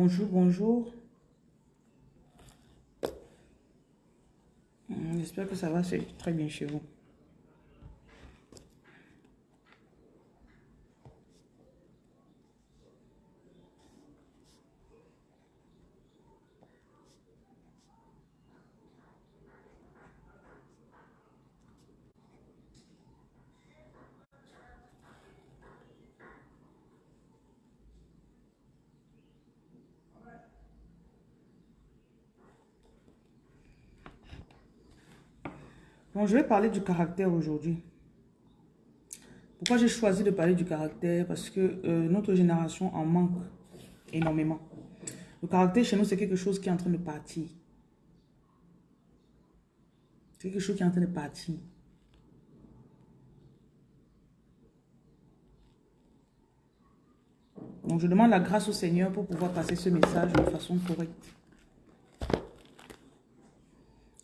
Bonjour, bonjour. Hmm, J'espère que ça va c'est très bien chez vous. Bon, je vais parler du caractère aujourd'hui. Pourquoi j'ai choisi de parler du caractère? Parce que euh, notre génération en manque énormément. Le caractère chez nous, c'est quelque chose qui est en train de partir. C'est quelque chose qui est en train de partir. Donc, je demande la grâce au Seigneur pour pouvoir passer ce message de façon correcte.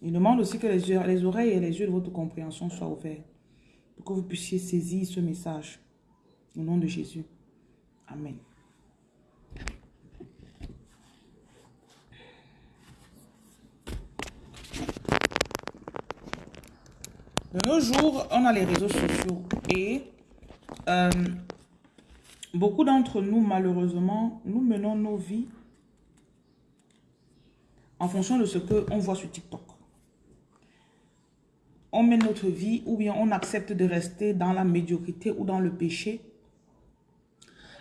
Il demande aussi que les, oreilles et les yeux de votre compréhension soient ouverts pour que vous puissiez saisir ce message. Au nom de Jésus. Amen. De nos jours, on a les réseaux sociaux et euh, beaucoup d'entre nous, malheureusement, nous menons nos vies en fonction de ce qu'on voit sur TikTok. On mène notre vie ou bien on accepte de rester dans la médiocrité ou dans le péché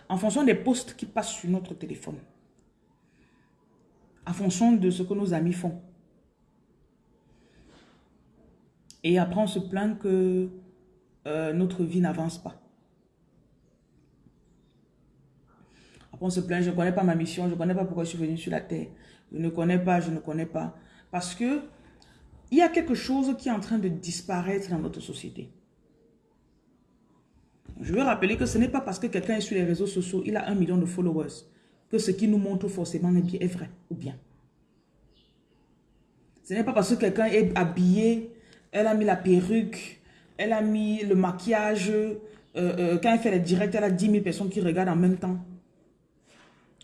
en fonction des posts qui passent sur notre téléphone. En fonction de ce que nos amis font. Et après, on se plaint que euh, notre vie n'avance pas. Après, on se plaint, je ne connais pas ma mission, je ne connais pas pourquoi je suis venu sur la terre. Je ne connais pas, je ne connais pas. Parce que il y a quelque chose qui est en train de disparaître dans notre société. Je veux rappeler que ce n'est pas parce que quelqu'un est sur les réseaux sociaux, il a un million de followers, que ce qui nous montre forcément est, vrai ou bien. Ce n'est pas parce que quelqu'un est habillé, elle a mis la perruque, elle a mis le maquillage, euh, euh, quand elle fait les directs, elle a 10 000 personnes qui regardent en même temps.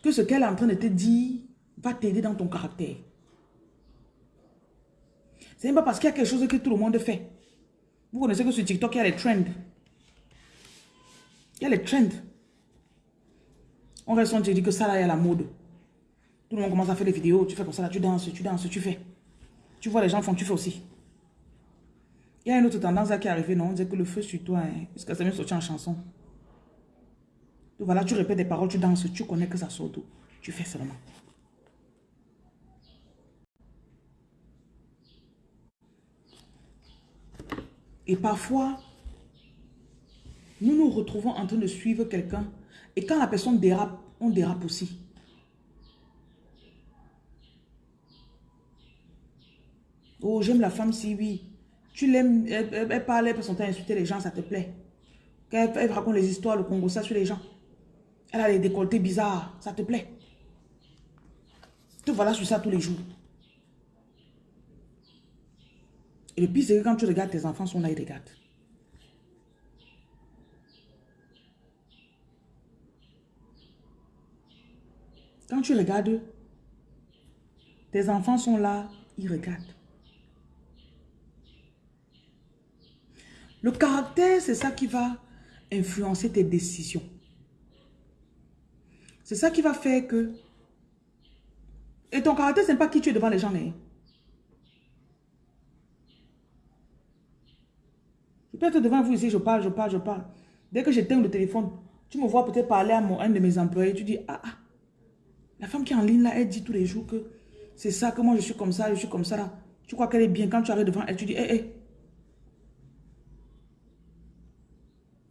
Que ce qu'elle est en train de te dire va t'aider dans ton caractère. Ce n'est pas parce qu'il y a quelque chose que tout le monde fait. Vous connaissez que sur TikTok, il y a les trends. Il y a les trends. On reste, on dit que ça là, il y a la mode. Tout le monde commence à faire des vidéos. Tu fais comme ça, là, tu danses, tu danses, tu fais. Tu vois les gens font, tu fais aussi. Il y a une autre tendance là qui est arrivée, non? On dit que le feu sur toi, hein, que ça vient sortir en chanson. Voilà, tu répètes des paroles, tu danses, tu connais que ça sort d'où. Tu fais seulement. Et parfois, nous nous retrouvons en train de suivre quelqu'un. Et quand la personne dérape, on dérape aussi. Oh, j'aime la femme si oui. Tu l'aimes, elle, parle, elle temps à insulter les gens, ça te plaît. Quand elle, raconte les histoires, le Congo, ça sur les gens. Elle a les décolletés bizarres, ça te plaît. Te voilà sur ça tous les jours. Et le pire, c'est que quand tu regardes, tes enfants sont là, ils regardent. Quand tu regardes, tes enfants sont là, ils regardent. Le caractère, c'est ça qui va influencer tes décisions. C'est ça qui va faire que... Et ton caractère, ce n'est pas qui tu es devant les gens. hein. Peux être devant vous ici, je parle, je parle, je parle. Dès que j'éteins le téléphone, tu me vois peut-être parler à mon, un de mes employés, tu dis, ah, ah, la femme qui est en ligne là, elle dit tous les jours que c'est ça, que moi je suis comme ça, je suis comme ça là. Tu crois qu'elle est bien? Quand tu arrives devant elle, tu dis, hé, hé.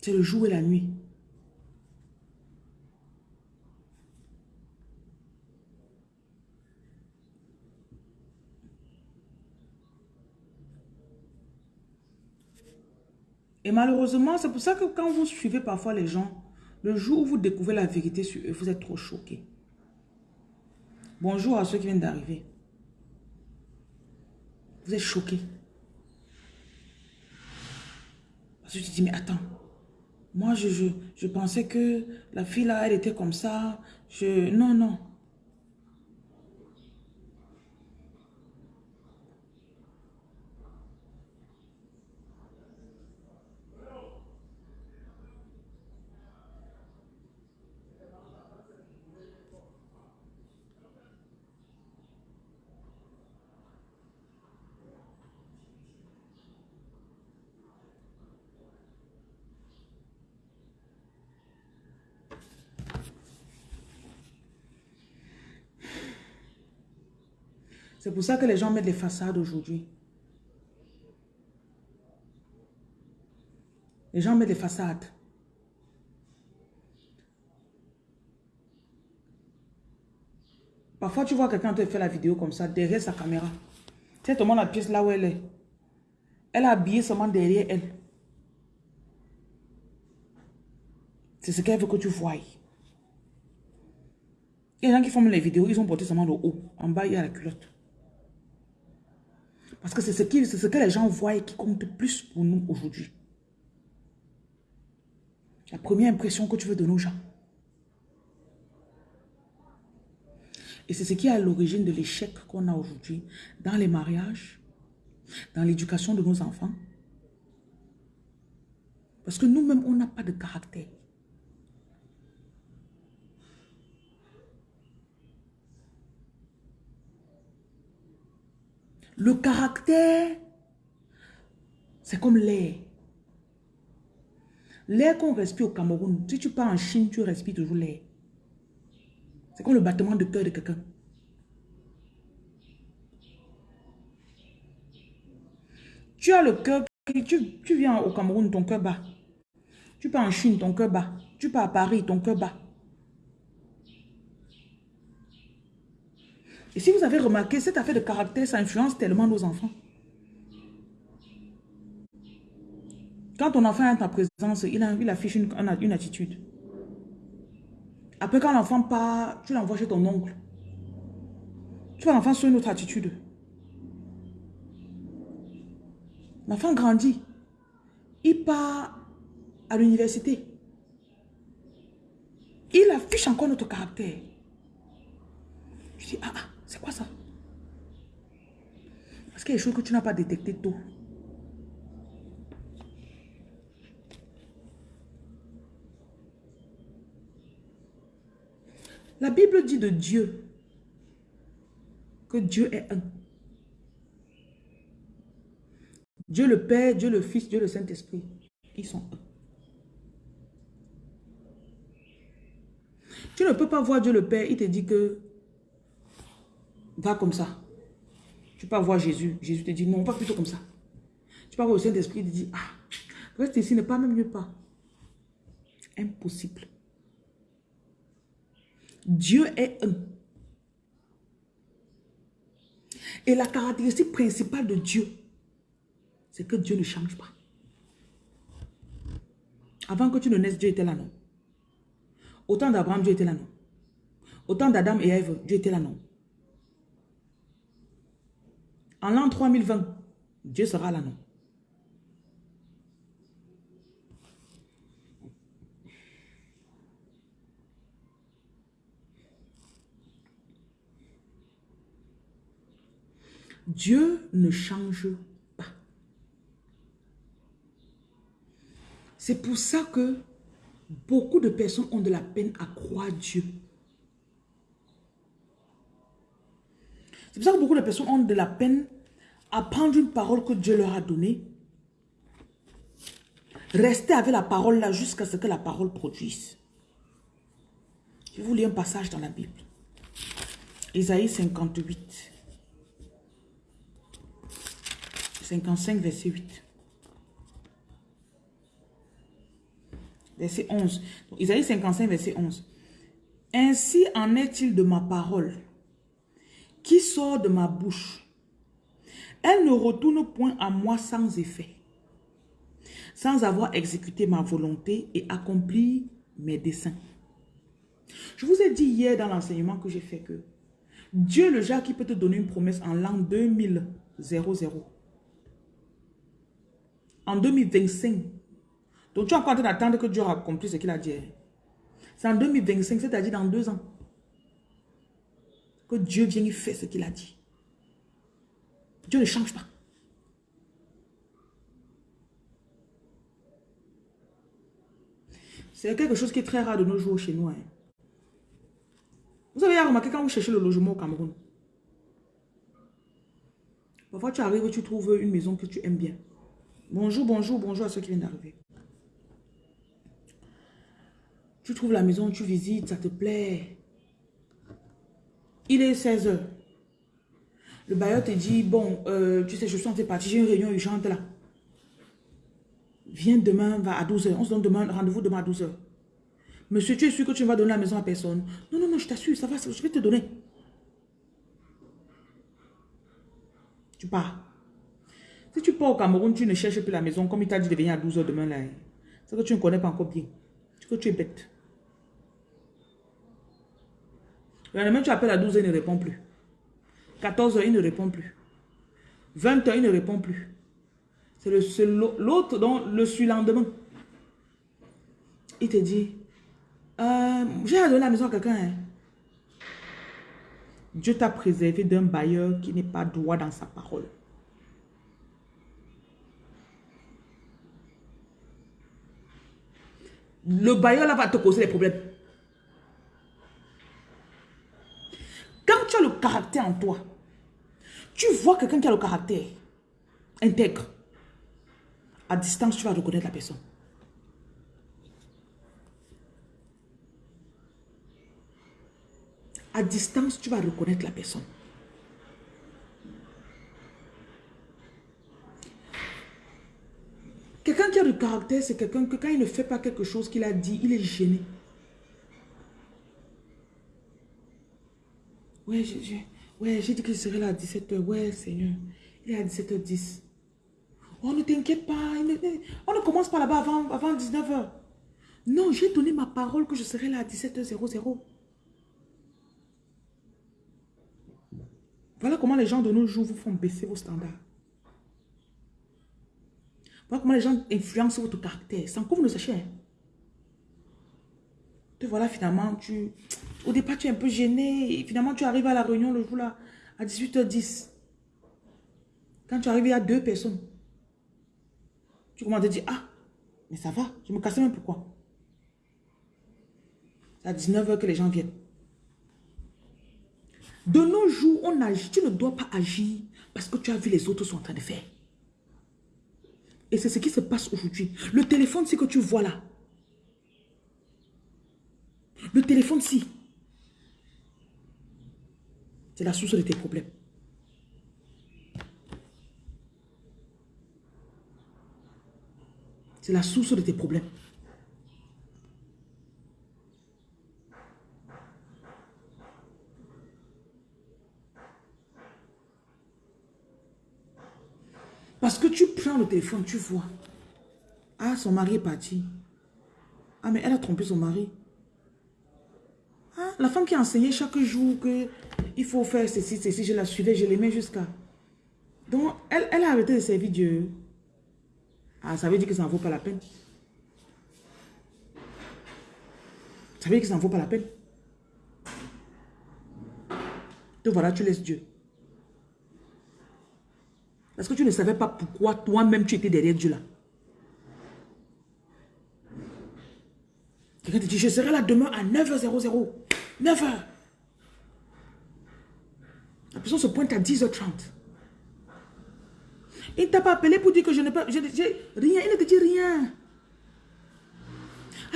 C'est le jour et la nuit. Et malheureusement, c'est pour ça que quand vous suivez parfois les gens, le jour où vous découvrez la vérité sur eux, vous êtes trop choqué. Bonjour à ceux qui viennent d'arriver. Vous êtes choqué. Parce que tu dis, mais attends, moi je, je, je pensais que la fille là, elle était comme ça. Je... Non, non. C'est pour ça que les gens mettent les façades aujourd'hui. Les gens mettent des façades. Parfois, tu vois quelqu'un te fait la vidéo comme ça, derrière sa caméra. Tu sais, te la pièce là où elle est. Elle a habillé seulement derrière elle. C'est ce qu'elle veut que tu voies. Il y a des gens qui font les vidéos, ils ont porté seulement le haut. En bas, il y a la culotte. Parce que c'est ce, ce que les gens voient qui compte plus pour nous aujourd'hui. La première impression que tu veux donner aux gens. Et c'est ce qui est à l'origine de l'échec qu'on a aujourd'hui dans les mariages, dans l'éducation de nos enfants. Parce que nous-mêmes, on n'a pas de caractère. Le caractère, c'est comme l'air. L'air qu'on respire au Cameroun, si tu pars en Chine, tu respires toujours l'air. C'est comme le battement de cœur de quelqu'un. Tu as le cœur, tu, tu viens au Cameroun, ton cœur bat. Tu pars en Chine, ton cœur bat. Tu pars à Paris, ton cœur bat. Et si vous avez remarqué, cette affaire de caractère, ça influence tellement nos enfants. Quand ton enfant est en ta présence, il, affiche une, une attitude. Après, quand l'enfant part, tu l'envoies chez ton oncle. Tu vois l'enfant sur une autre attitude. L'enfant grandit. Il part à l'université. Il affiche encore notre caractère. Je dis, ah, ah c'est quoi ça? Parce qu'il y a des choses que tu n'as pas détectées tôt. La Bible dit de Dieu que Dieu est un. Dieu le Père, Dieu le Fils, Dieu le Saint-Esprit. Ils sont un. Tu ne peux pas voir Dieu le Père, il te dit que va comme ça. Tu peux voir Jésus. Jésus te dit non, pas plutôt comme ça. Tu peux voir le Saint-Esprit, il te dit ah, reste ici, ne pas même mieux pas. Impossible. Dieu est un. Et la caractéristique principale de Dieu, c'est que Dieu ne change pas. Avant que tu ne naisses, Dieu était là, non. Autant d'Abraham, Dieu était là, non. Autant d'Adam et Ève, Dieu était là, non. En l'an 3020, Dieu sera là, non? Dieu ne change pas. C'est pour ça que beaucoup de personnes ont de la peine à croire Dieu. C'est pour ça que beaucoup de personnes ont de la peine à prendre une parole que Dieu leur a donnée. Rester avec la parole là jusqu'à ce que la parole produise. Je vous lire un passage dans la Bible. Isaïe 58. 55, verset 8. Verset 11. Isaïe 55, verset 11. Ainsi en est-il de ma parole qui sort de ma bouche. Elle ne retourne point à moi sans effet, sans avoir exécuté ma volonté et accompli mes desseins. Je vous ai dit hier dans l'enseignement que j'ai fait que Dieu, le genre qui peut te donner une promesse en l'an 2000, en 2025. Donc tu as encore d'attendre que Dieu accomplisse ce qu'il a dit. C'est en 2025, c'est-à-dire dans deux ans. Que Dieu vienne faire ce qu'il a dit. Dieu ne change pas. C'est quelque chose qui est très rare de nos jours chez nous. Hein. Vous avez remarqué quand vous cherchez le logement au Cameroun? Parfois tu arrives tu trouves une maison que tu aimes bien. Bonjour, bonjour, bonjour à ceux qui viennent d'arriver. Tu trouves la maison, tu visites, ça te plaît. Il est 16 heures. Le bailleur te dit, bon, euh, tu sais, je suis en train de partir, j'ai une réunion urgente là. Viens demain, va à 12h. On se donne demain, rendez-vous demain à 12h. Monsieur, tu es sûr que tu ne vas donner la maison à personne? Non, non, non, je t'assure, ça va, je vais te donner. Tu pars. Si tu pars au Cameroun, tu ne cherches plus la maison, comme il t'a dit de venir à 12h demain là. C'est que tu ne connais pas encore bien. C'est que tu es bête. Le lendemain, tu appelles à 12h, il ne répond plus. 14h, il ne répond plus. 20h, il ne répond plus. C'est l'autre, dont le surlendemain. Il te dit, euh, j'ai donné la maison à quelqu'un. Hein. Dieu t'a préservé d'un bailleur qui n'est pas droit dans sa parole. Le bailleur là va te causer des problèmes. Quand tu as le caractère en toi, tu vois quelqu'un qui a le caractère intègre. À distance, tu vas reconnaître la personne. À distance, tu vas reconnaître la personne. Quelqu'un qui a le caractère, c'est quelqu'un que quand il ne fait pas quelque chose qu'il a dit, il est gêné. Ouais, j'ai dit que je serais là à 17h. Ouais, Seigneur. Il est à 17h10. Oh, ne t'inquiète pas. On ne commence pas là-bas avant, avant 19h. Non, j'ai donné ma parole que je serai là à 17h00. Voilà comment les gens de nos jours vous font baisser vos standards. Voilà comment les gens influencent votre caractère sans que vous ne sachiez. Te voilà finalement, tu, au départ tu es un peu gêné finalement tu arrives à la réunion le jour là à 18h10. Quand tu arrives, il y a deux personnes. Tu commences à te dire, ah, mais ça va, je me casse même pourquoi. C'est à 19h que les gens viennent. De nos jours, on agit, tu ne dois pas agir parce que tu as vu les autres sont en train de faire. Et c'est ce qui se passe aujourd'hui. Le téléphone, c'est que tu vois là. Le téléphone, si. C'est la source de tes problèmes. C'est la source de tes problèmes. Parce que tu prends le téléphone, tu vois. Ah, son mari est parti. Ah, mais elle a trompé son mari. Ah, la femme qui a enseigné chaque jour que il faut faire ceci, ceci, je la suivais, je l'aimais jusqu'à... Donc, elle, elle a arrêté de servir Dieu. Ah, ça veut dire que ça n'en vaut pas la peine. Ça veut dire que ça n'en vaut pas la peine. Donc voilà, tu laisses Dieu. Parce que tu ne savais pas pourquoi toi-même tu étais derrière Dieu là. Quelqu'un te dit, je serai là demain à 9h00. 9h. La personne se pointe à 10h30. Il ne t'a pas appelé pour dire que je n'ai pas... rien, il ne te dit rien.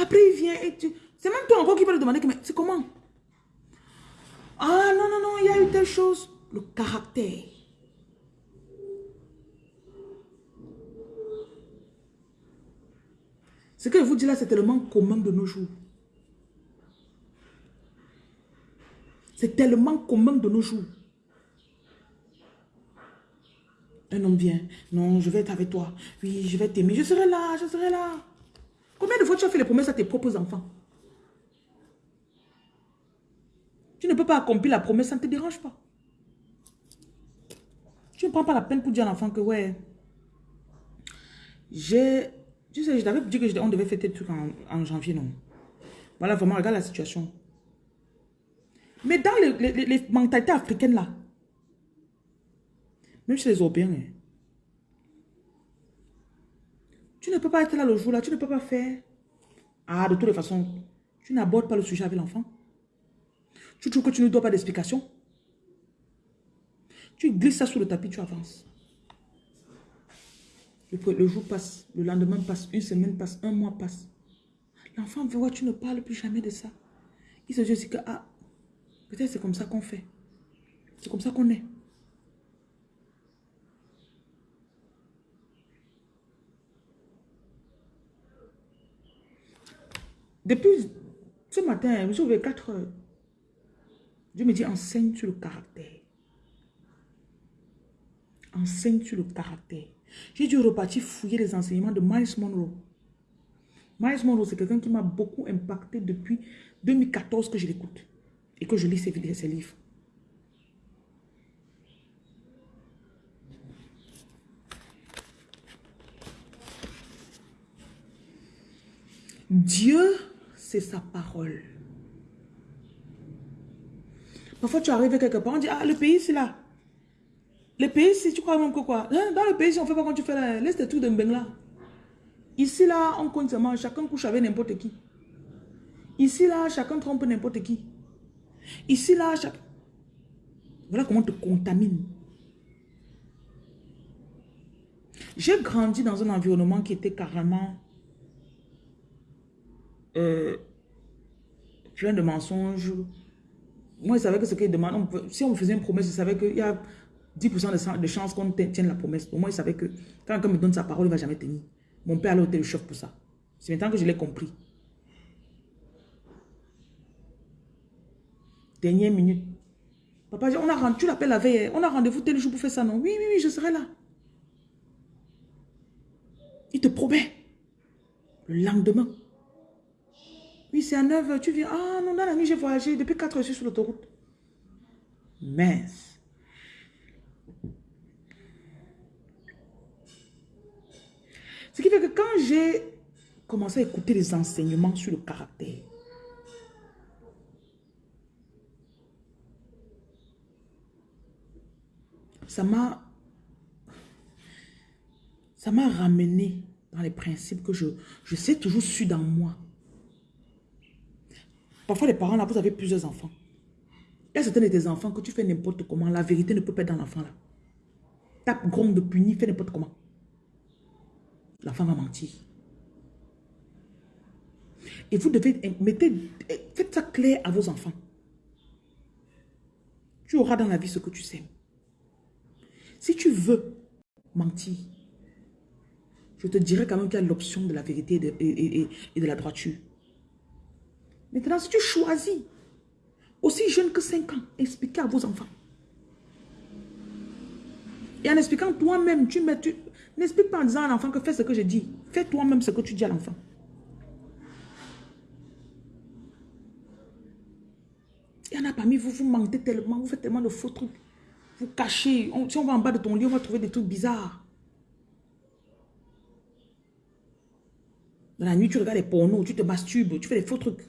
Après, il vient et tu... C'est même toi encore qui va lui demander, mais c'est comment? Ah non, non, non, il y a eu telle chose. Le caractère. Ce que je vous dis là, c'est tellement commun de nos jours. C'est tellement commun de nos jours. Un homme vient. Non, je vais être avec toi. Oui, je vais t'aimer. Je serai là, je serai là. Combien de fois tu as fait les promesses à tes propres enfants? Tu ne peux pas accomplir la promesse, ça ne te dérange pas. Tu ne prends pas la peine pour dire à l'enfant que, ouais, j'ai... Tu sais, je t'avais dit qu'on devait fêter le truc en, en, janvier, non? Voilà, vraiment, regarde la situation. Mais dans les, les, mentalités africaines, là, même chez les Européens. Hein. Tu ne peux pas être là le jour là, tu ne peux pas faire. Ah, de toutes les façons, tu n'abordes pas le sujet avec l'enfant. Tu trouves que tu ne dois pas d'explication. Tu glisses ça sous le tapis, tu avances. Le, jour passe, le lendemain passe, une semaine passe, un mois passe. L'enfant voit, tu ne parles plus jamais de ça. Il se dit que, ah, Peut-être c'est comme ça qu'on fait. C'est comme ça qu'on est. Depuis ce matin, hein, je me suis 4 heures. Dieu me dit, enseigne sur le caractère. Enseigne sur le caractère. J'ai dû repartir fouiller les enseignements de Miles Monroe. Miles Monroe, c'est quelqu'un qui m'a beaucoup impacté depuis 2014 que je l'écoute et que je lis ses, ses livres. Dieu, c'est sa parole. Parfois, tu arrives quelque part, on dit, ah, le pays, c'est là. Le pays, si tu crois même que quoi? Hein, Dans le pays, on fait pas comme tu fais là, laisse tout de là. Ici, là, on compte seulement, chacun couche avec n'importe qui. Ici, là, chacun trompe n'importe qui. Ici, là. Voilà comment on te contamine. J'ai grandi dans un environnement qui était carrément euh, plein de mensonges. Moi, je savais que ce qu'il demande, si on me faisait une promesse, je savais qu'il y a 10% de, chances qu'on tienne la promesse. Au moins, je savais que quand quelqu'un me donne sa parole, il ne va jamais tenir. Mon père a été le pour ça. C'est maintenant que je l'ai compris. Dernière minute. Papa, on a, tu l'appelles la veille, on a rendez-vous tel jour pour faire ça, non? Oui, oui, oui, je serai là. Il te promet. Le lendemain. Oui, c'est à 9h, tu viens. Ah non, dans la nuit, j'ai voyagé. Depuis 4 heures, je suis sur l'autoroute. Mince. Ce qui fait que quand j'ai commencé à écouter les enseignements sur le caractère, ça m'a ça m'a ramené dans les principes que je, je sais toujours su dans moi. Parfois, les parents, là, vous avez plusieurs enfants. Il y a certains de tes enfants que tu fais n'importe comment. La vérité ne peut pas être dans l'enfant, là. Tape, gronde, punit, fais n'importe comment. L'enfant va mentir. Et vous devez, mettez, faites ça clair à vos enfants. Tu auras dans la vie ce que tu sais. Si tu veux mentir, je te dirais quand même qu'il y a l'option de la vérité et de la droiture. Maintenant, si tu choisis, aussi jeune que 5 ans, expliquez à vos enfants. Et en expliquant toi-même, tu tu, n'explique pas en disant à l'enfant que fais ce que je dis. Fais toi-même ce que tu dis à l'enfant. Il y en a parmi vous, vous mentez tellement, vous faites tellement de faux trucs. Vous cachez. si on va en bas de ton lit, on va trouver des trucs bizarres. Dans la nuit, tu regardes les pornos, tu te masturbes, tu fais des faux trucs.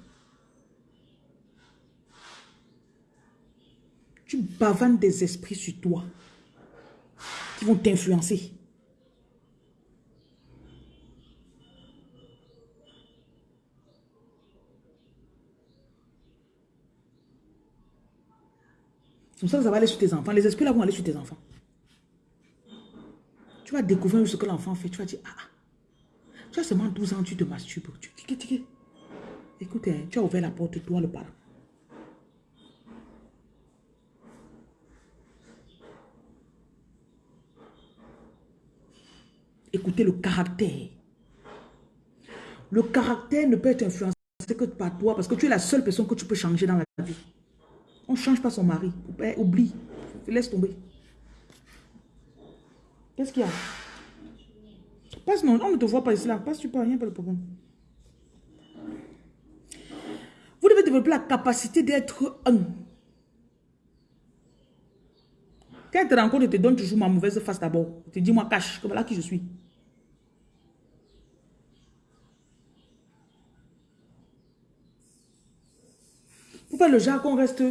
tu bavannes des esprits sur toi qui vont t'influencer. Comme ça, ça va aller sur tes enfants. Les esprits là vont aller sur tes enfants. Tu vas découvrir ce que l'enfant fait. Tu vas dire, ah, ah. tu as seulement 12 ans, tu te masturbes. Tu, Écoute, hein, tu as ouvert la porte, toi le parent. Écoutez le caractère. Le caractère ne peut être influencé que par toi parce que tu es la seule personne que tu peux changer dans la vie. On ne change pas son mari. Oublie. Laisse tomber. Qu'est-ce qu'il y a? Passe, non, on ne te voit pas ici là. Passe, tu peux rien, pas le problème. Vous devez développer la capacité d'être un. Quand elle te rencontre, elle te donne toujours ma mauvaise face d'abord. Tu dis, moi, cache, que voilà qui je suis. Pourquoi le jargon reste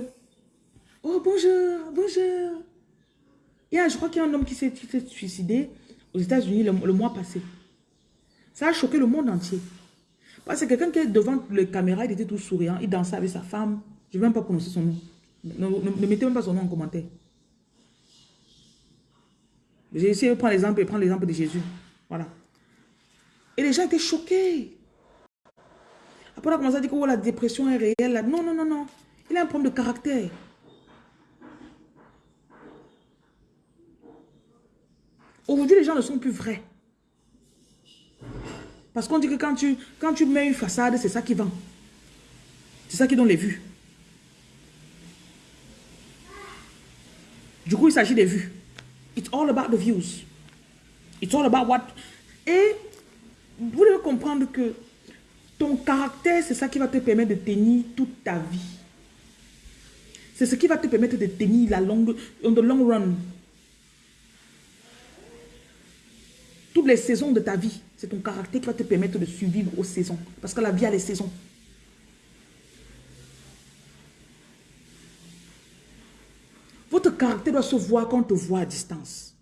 Oh, bonjour, bonjour. Il y a, je crois qu'il y a un homme qui s'est suicidé aux États-Unis le, mois passé. Ça a choqué le monde entier. Parce que quelqu'un qui est devant les caméras, il était tout souriant, il dansait avec sa femme. Je ne vais même pas prononcer son nom. Ne, mettez même pas son nom en commentaire. J'ai essayé de prendre l'exemple prendre l'exemple de Jésus. Voilà. Et les gens étaient choqués. Après, on a commencé à dire que oh, la dépression est réelle. Non, non, non, non. Il a un problème de caractère. Aujourd'hui, les gens ne sont plus vrais. Parce qu'on dit que quand tu, mets une façade, c'est ça qui vend. C'est ça qui donne les vues. Du coup, il s'agit des vues. It's all about the views. It's all about what... Et vous devez comprendre que ton caractère, c'est ça qui va te permettre de tenir toute ta vie. C'est ce qui va te permettre de tenir la longue, on the long run. Toutes les saisons de ta vie, c'est ton caractère qui va te permettre de survivre aux saisons. Parce que la vie a les saisons. Votre caractère doit se voir quand on te voit à distance.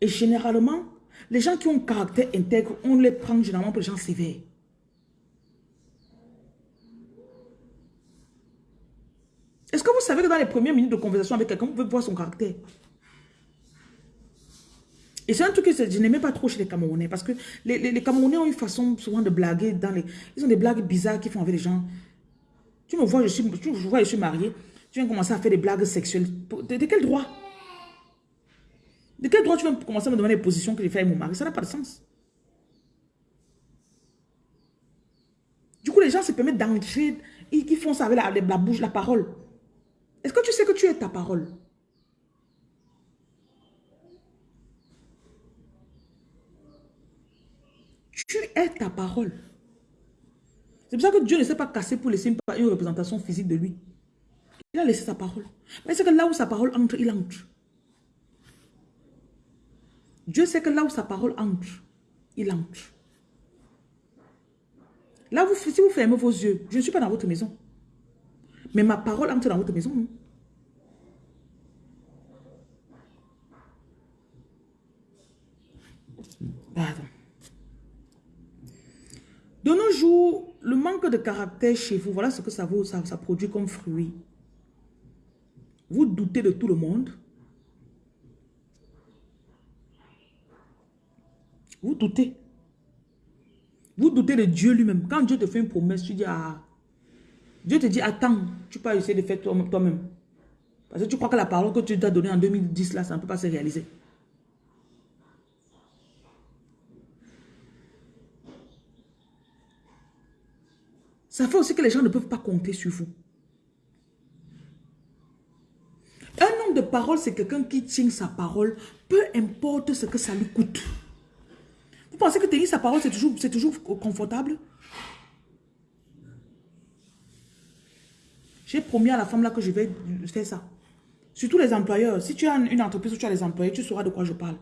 Et généralement, les gens qui ont un caractère intègre, on les prend généralement pour les gens sévères. Est-ce que vous savez que dans les premières minutes de conversation avec quelqu'un, vous pouvez voir son caractère? Et c'est un truc que je n'aimais pas trop chez les Camerounais parce que les, Camerounais ont une façon souvent de blaguer dans les... Ils ont des blagues bizarres qu'ils font avec les gens. Tu me vois, je suis, tu vois, je suis mariée. Tu viens commencer à faire des blagues sexuelles. De, quel droit? De quel droit tu viens commencer à me demander les positions que j'ai fait avec mon mari? Ça n'a pas de sens. Du coup, les gens se permettent d'entrer. Ils, font ça avec la, la bouche, la parole. Est-ce que tu sais que tu es ta parole? Tu es ta parole. C'est pour ça que Dieu ne s'est pas cassé pour laisser une, représentation physique de lui. Il a laissé sa parole. Mais c'est que là où sa parole entre, il entre. Dieu sait que là où sa parole entre, il entre. Là, vous, si vous fermez vos yeux, je ne suis pas dans votre maison. Mais ma parole entre dans votre maison. Pardon. De nos jours, le manque de caractère chez vous, voilà ce que ça, vaut, ça, produit comme fruit. Vous doutez de tout le monde. Vous doutez. Vous doutez de Dieu lui-même. Quand Dieu te fait une promesse, tu dis, ah, Dieu te dit, attends, tu peux essayer de faire toi-même. Parce que tu crois que la parole que tu t'as donnée en 2010, là, ça ne peut pas se réaliser. Ça fait aussi que les gens ne peuvent pas compter sur vous. Un homme de parole, c'est quelqu'un qui tient sa parole, peu importe ce que ça lui coûte. Vous pensez que tenir sa parole, c'est toujours, confortable? J'ai promis à la femme là que je vais faire ça. Surtout les employeurs. Si tu as une entreprise où tu as des employés, tu sauras de quoi je parle.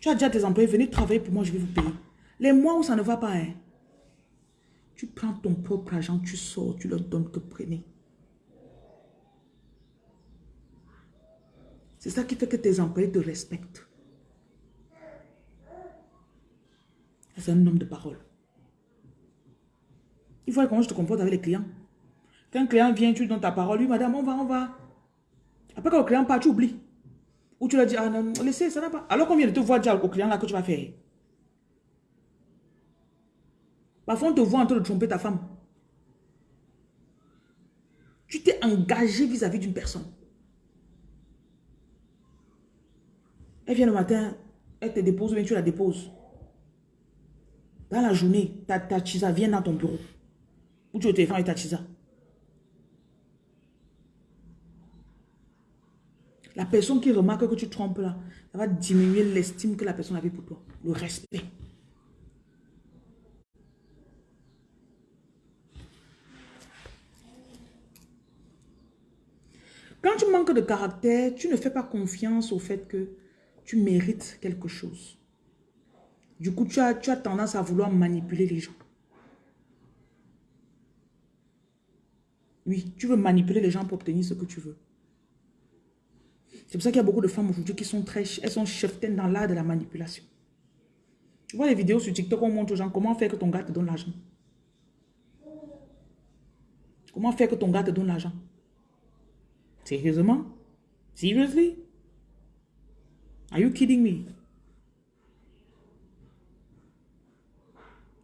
Tu as déjà tes employés, venez travailler pour moi, je vais vous payer. Les mois où ça ne va pas, hein, tu prends ton propre argent, tu sors, tu leur donnes que prenez. C'est ça qui fait que tes employés te respectent. C'est un homme de parole. Il faut comment je te comporte avec les clients. Quand un client vient, tu donnes ta parole, lui, madame, on va, on va. Après, quand le client part, tu oublies. Ou tu leur dis, ah non, laissez, ça n'a pas. Alors qu'on vient de te voir dire au client là que tu vas faire. Parfois, on te voit en train de tromper ta femme. Tu t'es engagé vis-à-vis d'une personne. Elle vient le matin, elle te dépose bien tu la déposes. Dans la journée, ta, ta vient dans ton bureau. Ou tu es au téléphone avec ta chisa. La personne qui remarque que tu trompes là, ça va diminuer l'estime que la personne avait pour toi. Le respect. Quand tu manques de caractère, tu ne fais pas confiance au fait que tu mérites quelque chose. Du coup, tu as, tu as tendance à vouloir manipuler les gens. Oui, tu veux manipuler les gens pour obtenir ce que tu veux. C'est pour ça qu'il y a beaucoup de femmes aujourd'hui qui sont très... Elles sont cheftaines dans l'art de la manipulation. Tu vois les vidéos sur TikTok, on montre aux gens comment faire que ton gars te donne l'argent. Comment faire que ton gars te donne l'argent. Sérieusement? Seriously? Are you kidding me?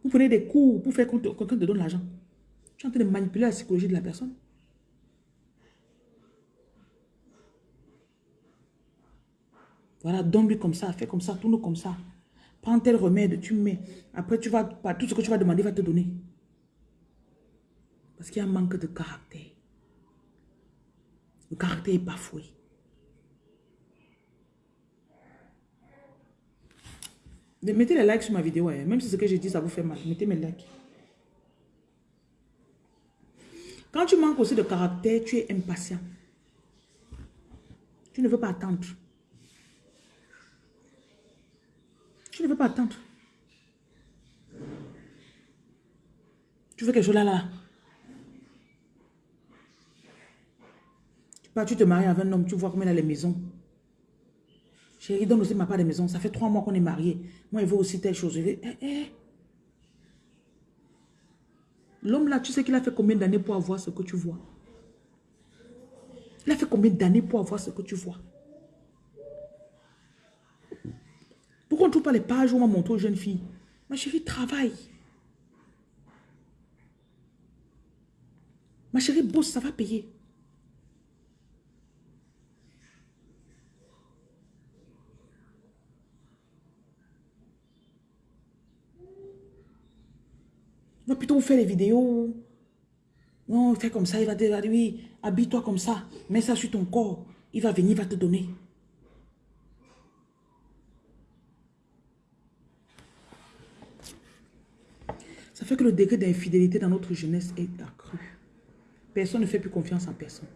Vous prenez des cours pour faire que quelqu'un te donne l'argent. Tu es en train de manipuler la psychologie de la personne. Voilà, donne-lui comme ça, fais comme ça, tourne comme ça. Prends tel remède, tu mets. Après, tu vas, tout ce que tu vas demander va te donner. Parce qu'il y a un manque de caractère. Le caractère est bafoué. Mettez les likes sur ma vidéo. Hein. Même si ce que je dis, ça vous fait mal. Mettez mes likes. Quand tu manques aussi de caractère, tu es impatient. Tu ne veux pas attendre. Tu ne veux pas attendre. Tu veux quelque chose là, là. Pars, tu te maries avec un homme, tu vois comment il a les maisons. Chérie, donne aussi ma part de maison. Ça fait trois mois qu'on est mariés. Moi, il veut aussi telle chose. Eh, eh. L'homme là, tu sais qu'il a fait combien d'années pour avoir ce que tu vois? Il a fait combien d'années pour avoir ce que tu vois? Pourquoi on ne trouve pas les pages où on montre aux jeunes filles? Ma chérie, travaille. Ma chérie, bosse, ça va payer. On faire les vidéos. Non, fais comme ça, il va te dire, oui, habille-toi comme ça, mets ça sur ton corps. Il va venir, il va te donner. Ça fait que le degré d'infidélité dans notre jeunesse est accru. Personne ne fait plus confiance en personne.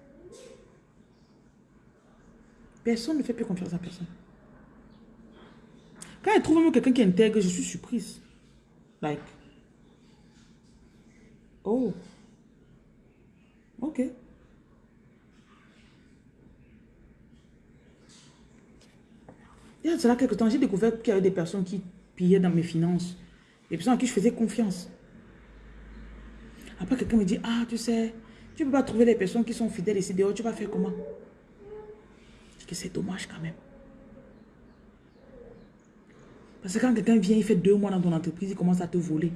Personne ne fait plus confiance en personne. Quand elle trouve même quelqu'un qui intègre, je suis surprise. Like. Oh. Ok. Il y a cela quelques temps, j'ai découvert qu'il y avait des personnes qui pillaient dans mes finances. Des personnes à qui je faisais confiance. Après, quelqu'un me dit, ah, tu sais, tu ne peux pas trouver les personnes qui sont fidèles ici dehors, tu vas faire comment? Que c'est dommage quand même. Parce que quand quelqu'un vient, il fait deux mois dans ton entreprise, il commence à te voler.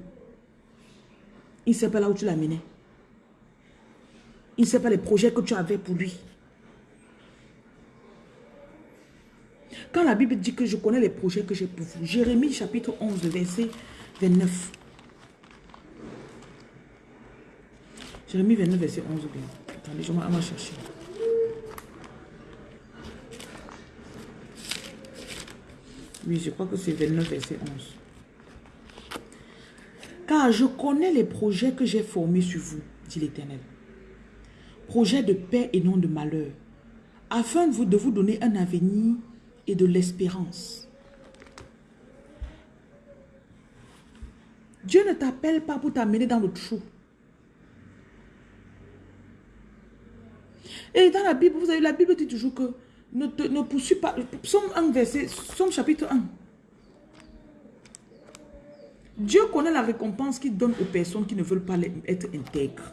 Il ne sait pas là où tu l'as mené. Il ne sait pas les projets que tu avais pour lui. Quand la Bible dit que je connais les projets que j'ai pour vous, Jérémie chapitre 11, verset 29. Jérémie 29, verset 11 bien. Attendez, je vais chercher. Oui, je crois que c'est 29, verset 11. Car je connais les projets que j'ai formés sur vous, dit l'Éternel. Projets de paix et non de malheur, afin de vous, de vous donner un avenir et de l'espérance. Dieu ne t'appelle pas pour t'amener dans le trou. Et dans la Bible, vous avez la Bible dit toujours que ne, te, ne poursuis pas. Somme 1, verset, Somme chapitre 1. Dieu connaît la récompense qu'il donne aux personnes qui ne veulent pas être intègres.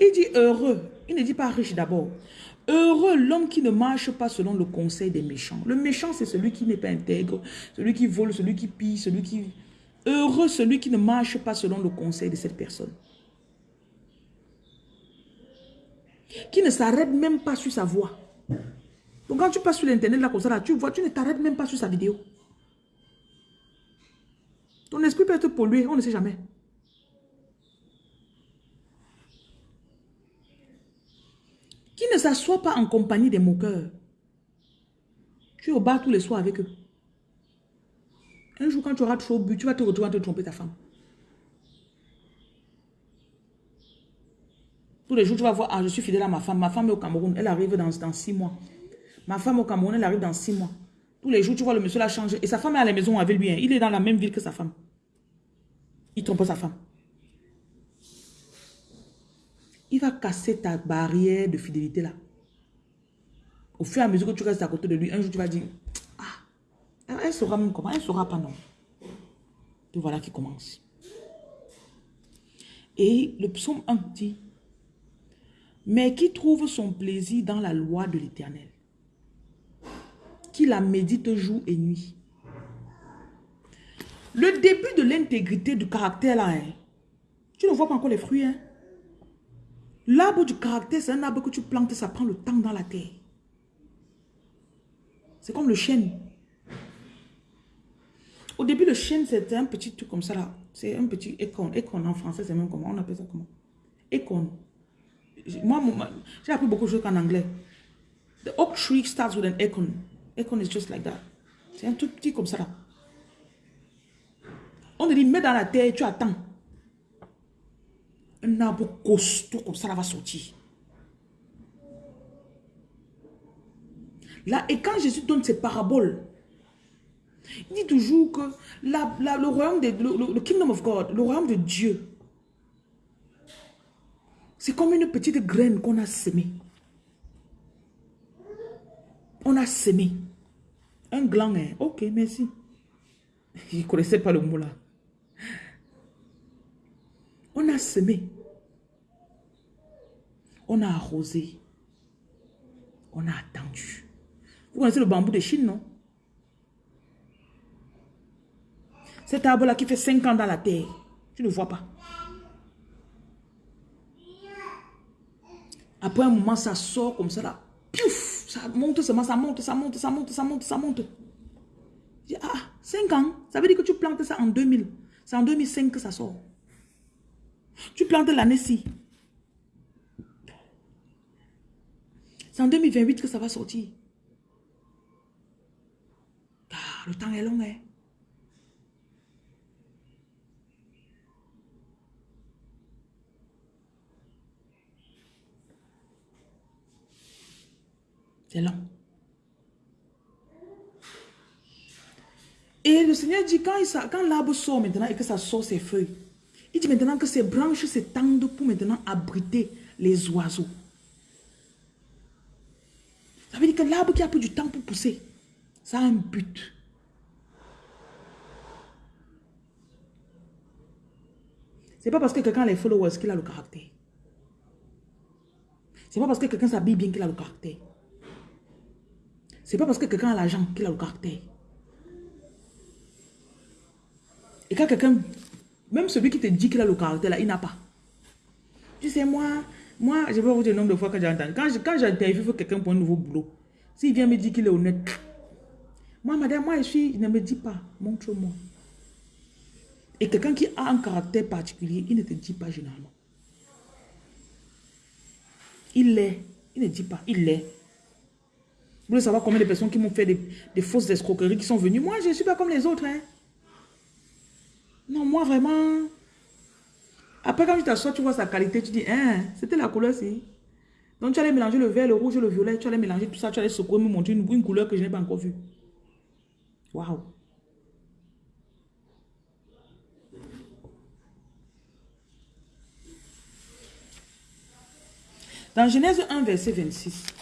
Il dit heureux. Il ne dit pas riche d'abord. Heureux l'homme qui ne marche pas selon le conseil des méchants. Le méchant, c'est celui qui n'est pas intègre, celui qui vole, celui qui pille, celui qui... Heureux celui qui ne marche pas selon le conseil de cette personne. Qui ne s'arrête même pas sur sa voix. Donc quand tu passes sur l'internet là comme ça, tu vois, tu ne t'arrêtes même pas sur sa vidéo. Ton esprit peut être pollué, on ne sait jamais. Qui ne s'assoit pas en compagnie des moqueurs? Tu es au bar tous les soirs avec eux. Un jour, quand tu auras trop bu, tu vas te retrouver à te tromper ta femme. Tous les jours, tu vas voir, ah, je suis fidèle à ma femme. Ma femme est au Cameroun, elle arrive dans, dans six mois. Ma femme au Cameroun, elle arrive dans six mois. Tous les jours, tu vois, le monsieur l'a changé. Et sa femme est à la maison avec lui. Il est dans la même ville que sa femme. Il trompe sa femme. Il va casser ta barrière de fidélité là. Au fur et à mesure que tu restes à côté de lui, un jour tu vas dire, ah, elle saura même comment, elle saura pas non. Tout voilà qui commence. Et le psaume 1 dit, mais qui trouve son plaisir dans la loi de l'éternel, qui la médite jour et nuit. Le début de l'intégrité du caractère là, hein, tu ne vois pas encore les fruits. Hein? L'arbre du caractère, c'est un arbre que tu plantes, ça prend le temps dans la terre. C'est comme le chêne. Au début, le chien, c'était un petit truc comme ça là. C'est un petit écon. Écon en français, c'est même comment On appelle ça comment? Écon. Moi, j'ai appris beaucoup de choses en anglais. The oak tree starts with an acorn. Acorn is just like that. C'est un tout petit comme ça là. On te dit, mets dans la terre, tu attends. Un arbre costaud comme ça là va sortir. Là, et quand Jésus donne ses paraboles, il dit toujours que le royaume de, le, kingdom of God, le royaume de Dieu, c'est comme une petite graine qu'on a semée. On a semé. Un gland, hein. ok, merci. Je ne connaissais pas le mot là. On a semé. On a arrosé. On a attendu. Vous connaissez le bambou de Chine, non? Cet arbre-là qui fait 5 ans dans la terre, tu ne vois pas. Après un moment, ça sort comme ça là. Piouf, ça monte monte, ça monte, ça monte, ça monte, ça monte, ça monte. ah, 5 ans, ça veut dire que tu plantes ça en 2000. C'est en 2005 que ça sort. Tu plantes l'année-ci. C'est en 2028 que ça va sortir. Ah, le temps est long, hein. Et le Seigneur dit, quand, quand l'arbre sort maintenant et que ça sort ses feuilles, il dit maintenant que ses branches s'étendent pour maintenant abriter les oiseaux. Ça veut dire que l'arbre qui a pris du temps pour pousser, ça a un but. C'est pas parce que quelqu'un a les followers qu'il a le caractère. C'est pas parce que quelqu'un s'habille bien qu'il a le caractère. C'est pas parce que quelqu'un a l'argent qu'il a le caractère. Et quand quelqu'un, même celui qui te dit qu'il a le caractère, il n'a pas. Tu sais, moi, moi, je vais vous dire le nombre de fois que j'entends. Quand, quand j'interviewe quelqu'un pour un nouveau boulot, s'il vient me dire qu'il est honnête, moi, madame, moi, je suis, il ne me dit pas, montre-moi. Et quelqu'un qui a un caractère particulier, il ne te dit pas généralement. Il l'est. Il ne dit pas, il l'est. Vous voulez savoir combien de personnes qui m'ont fait des, fausses escroqueries qui sont venues? Moi, je ne suis pas comme les autres. Hein. Non, moi, vraiment. Après, quand tu t'assois, tu vois sa qualité, tu dis, hein, c'était la couleur, ci Donc, tu allais mélanger le vert, le rouge, le violet, tu allais mélanger tout ça, tu allais secouer, me montrer une, une couleur que je n'ai pas encore vue. Waouh. Dans Genèse 1, verset 26,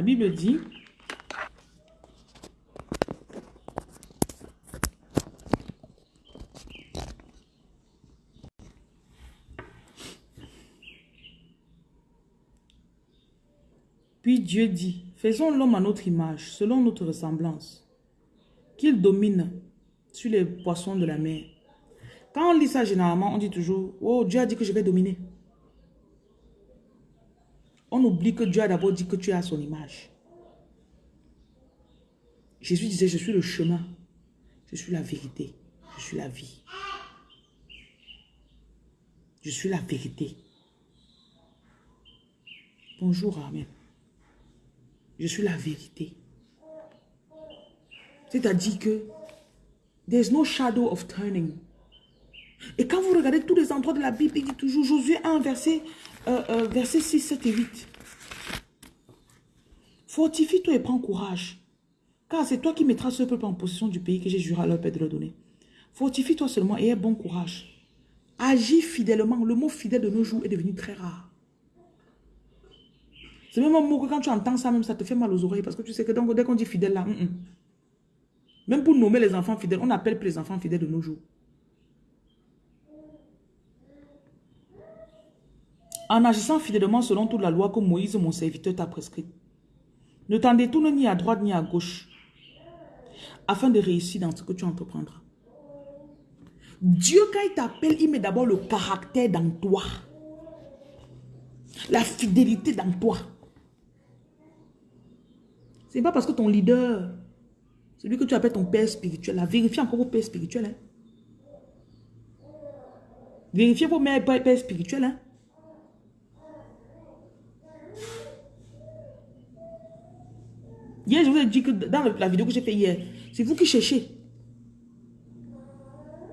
La Bible dit, Puis Dieu dit, faisons l'homme à notre image, selon notre ressemblance, qu'il domine sur les poissons de la mer. Quand on lit ça généralement, on dit toujours, oh Dieu a dit que je vais dominer. On oublie que Dieu a d'abord dit que tu es à son image. Jésus disait, je suis le chemin, je suis la vérité, je suis la vie. Je suis la vérité. Bonjour, Amen. Je suis la vérité. C'est-à-dire que there's no shadow of turning. Et quand vous regardez tous les endroits de la Bible, il dit toujours Josué 1, verset euh, euh, verset 6, 7 et 8. Fortifie-toi et prends courage. Car c'est toi qui mettras ce peuple en possession du pays que j'ai juré à leur père de leur donner. Fortifie-toi seulement et aie bon courage. Agis fidèlement. Le mot fidèle de nos jours est devenu très rare. C'est même un mot que quand tu entends ça, même ça te fait mal aux oreilles. Parce que tu sais que dès qu'on dit fidèle là, même pour nommer les enfants fidèles, on n'appelle plus les enfants fidèles de nos jours. En agissant fidèlement selon toute la loi que Moïse, mon serviteur, t'a prescrite. Ne t'en détourne ni à droite ni à gauche, afin de réussir dans ce que tu entreprendras. Dieu, quand il t'appelle, il met d'abord le caractère dans toi. La fidélité dans toi. C'est pas parce que ton leader, celui que tu appelles ton père spirituel, la vérifie encore vos pères spirituels. Hein. Vérifiez vos mères pères spirituels. Hein. Hier, je vous ai dit que dans la vidéo que j'ai fait hier, c'est vous qui cherchez.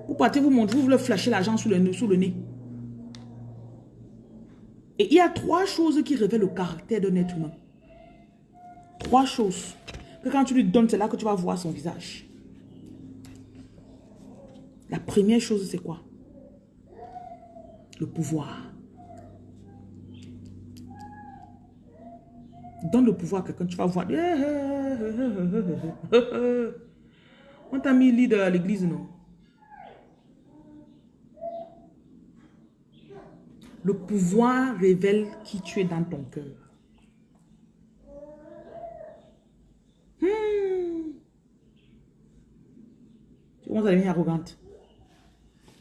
Vous partez vous montrer, vous voulez flasher l'argent sous le, sous le nez. Et il y a trois choses qui révèlent le caractère d'un être humain. Trois choses. Que quand tu lui donnes, c'est là que tu vas voir son visage. La première chose, c'est quoi? Le pouvoir. Donne le pouvoir à quelqu'un, tu vas voir. On t'a mis leader à l'église, non? Le pouvoir révèle qui tu es dans ton cœur. Hmm. Tu commences à devenir arrogante.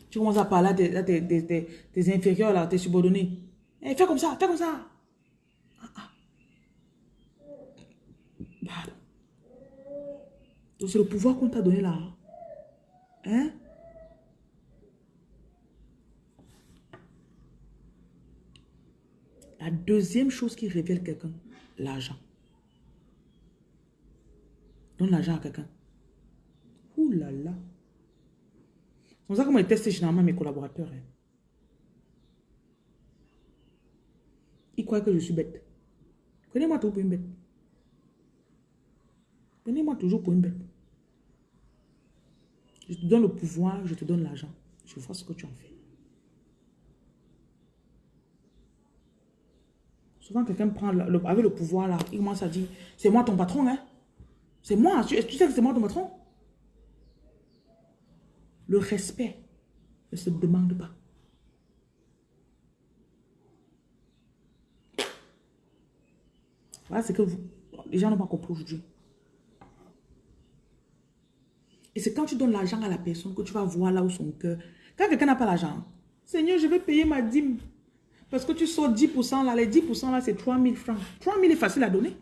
Tu commences à parler à tes, inférieurs, là, tes subordonnés. Eh, fais comme ça, fais comme ça. Donc c'est le pouvoir qu'on t'a donné là. Hein? La deuxième chose qui révèle quelqu'un, l'argent. Donne l'argent à quelqu'un. Ouh là là. C'est ça que moi je teste généralement mes collaborateurs. Hein. Ils croient que je suis bête. Connais-moi tout pour une bête. Prenez-moi toujours pour une bête. Je te donne le pouvoir, je te donne l'argent. Je vois ce que tu en fais. Souvent, quelqu'un prend le, avec le pouvoir là, il commence à dire, c'est moi ton patron, hein? C'est moi, tu, tu sais que c'est moi ton patron? Le respect ne se demande pas. Voilà ce que vous, les gens n'ont pas compris aujourd'hui. Et c'est quand tu donnes l'argent à la personne que tu vas voir là où son cœur. Quand quelqu'un n'a pas l'argent, Seigneur, je vais payer ma dîme. Parce que tu sors 10% là, les 10% là, c'est 3000 francs. 3000 est facile à donner.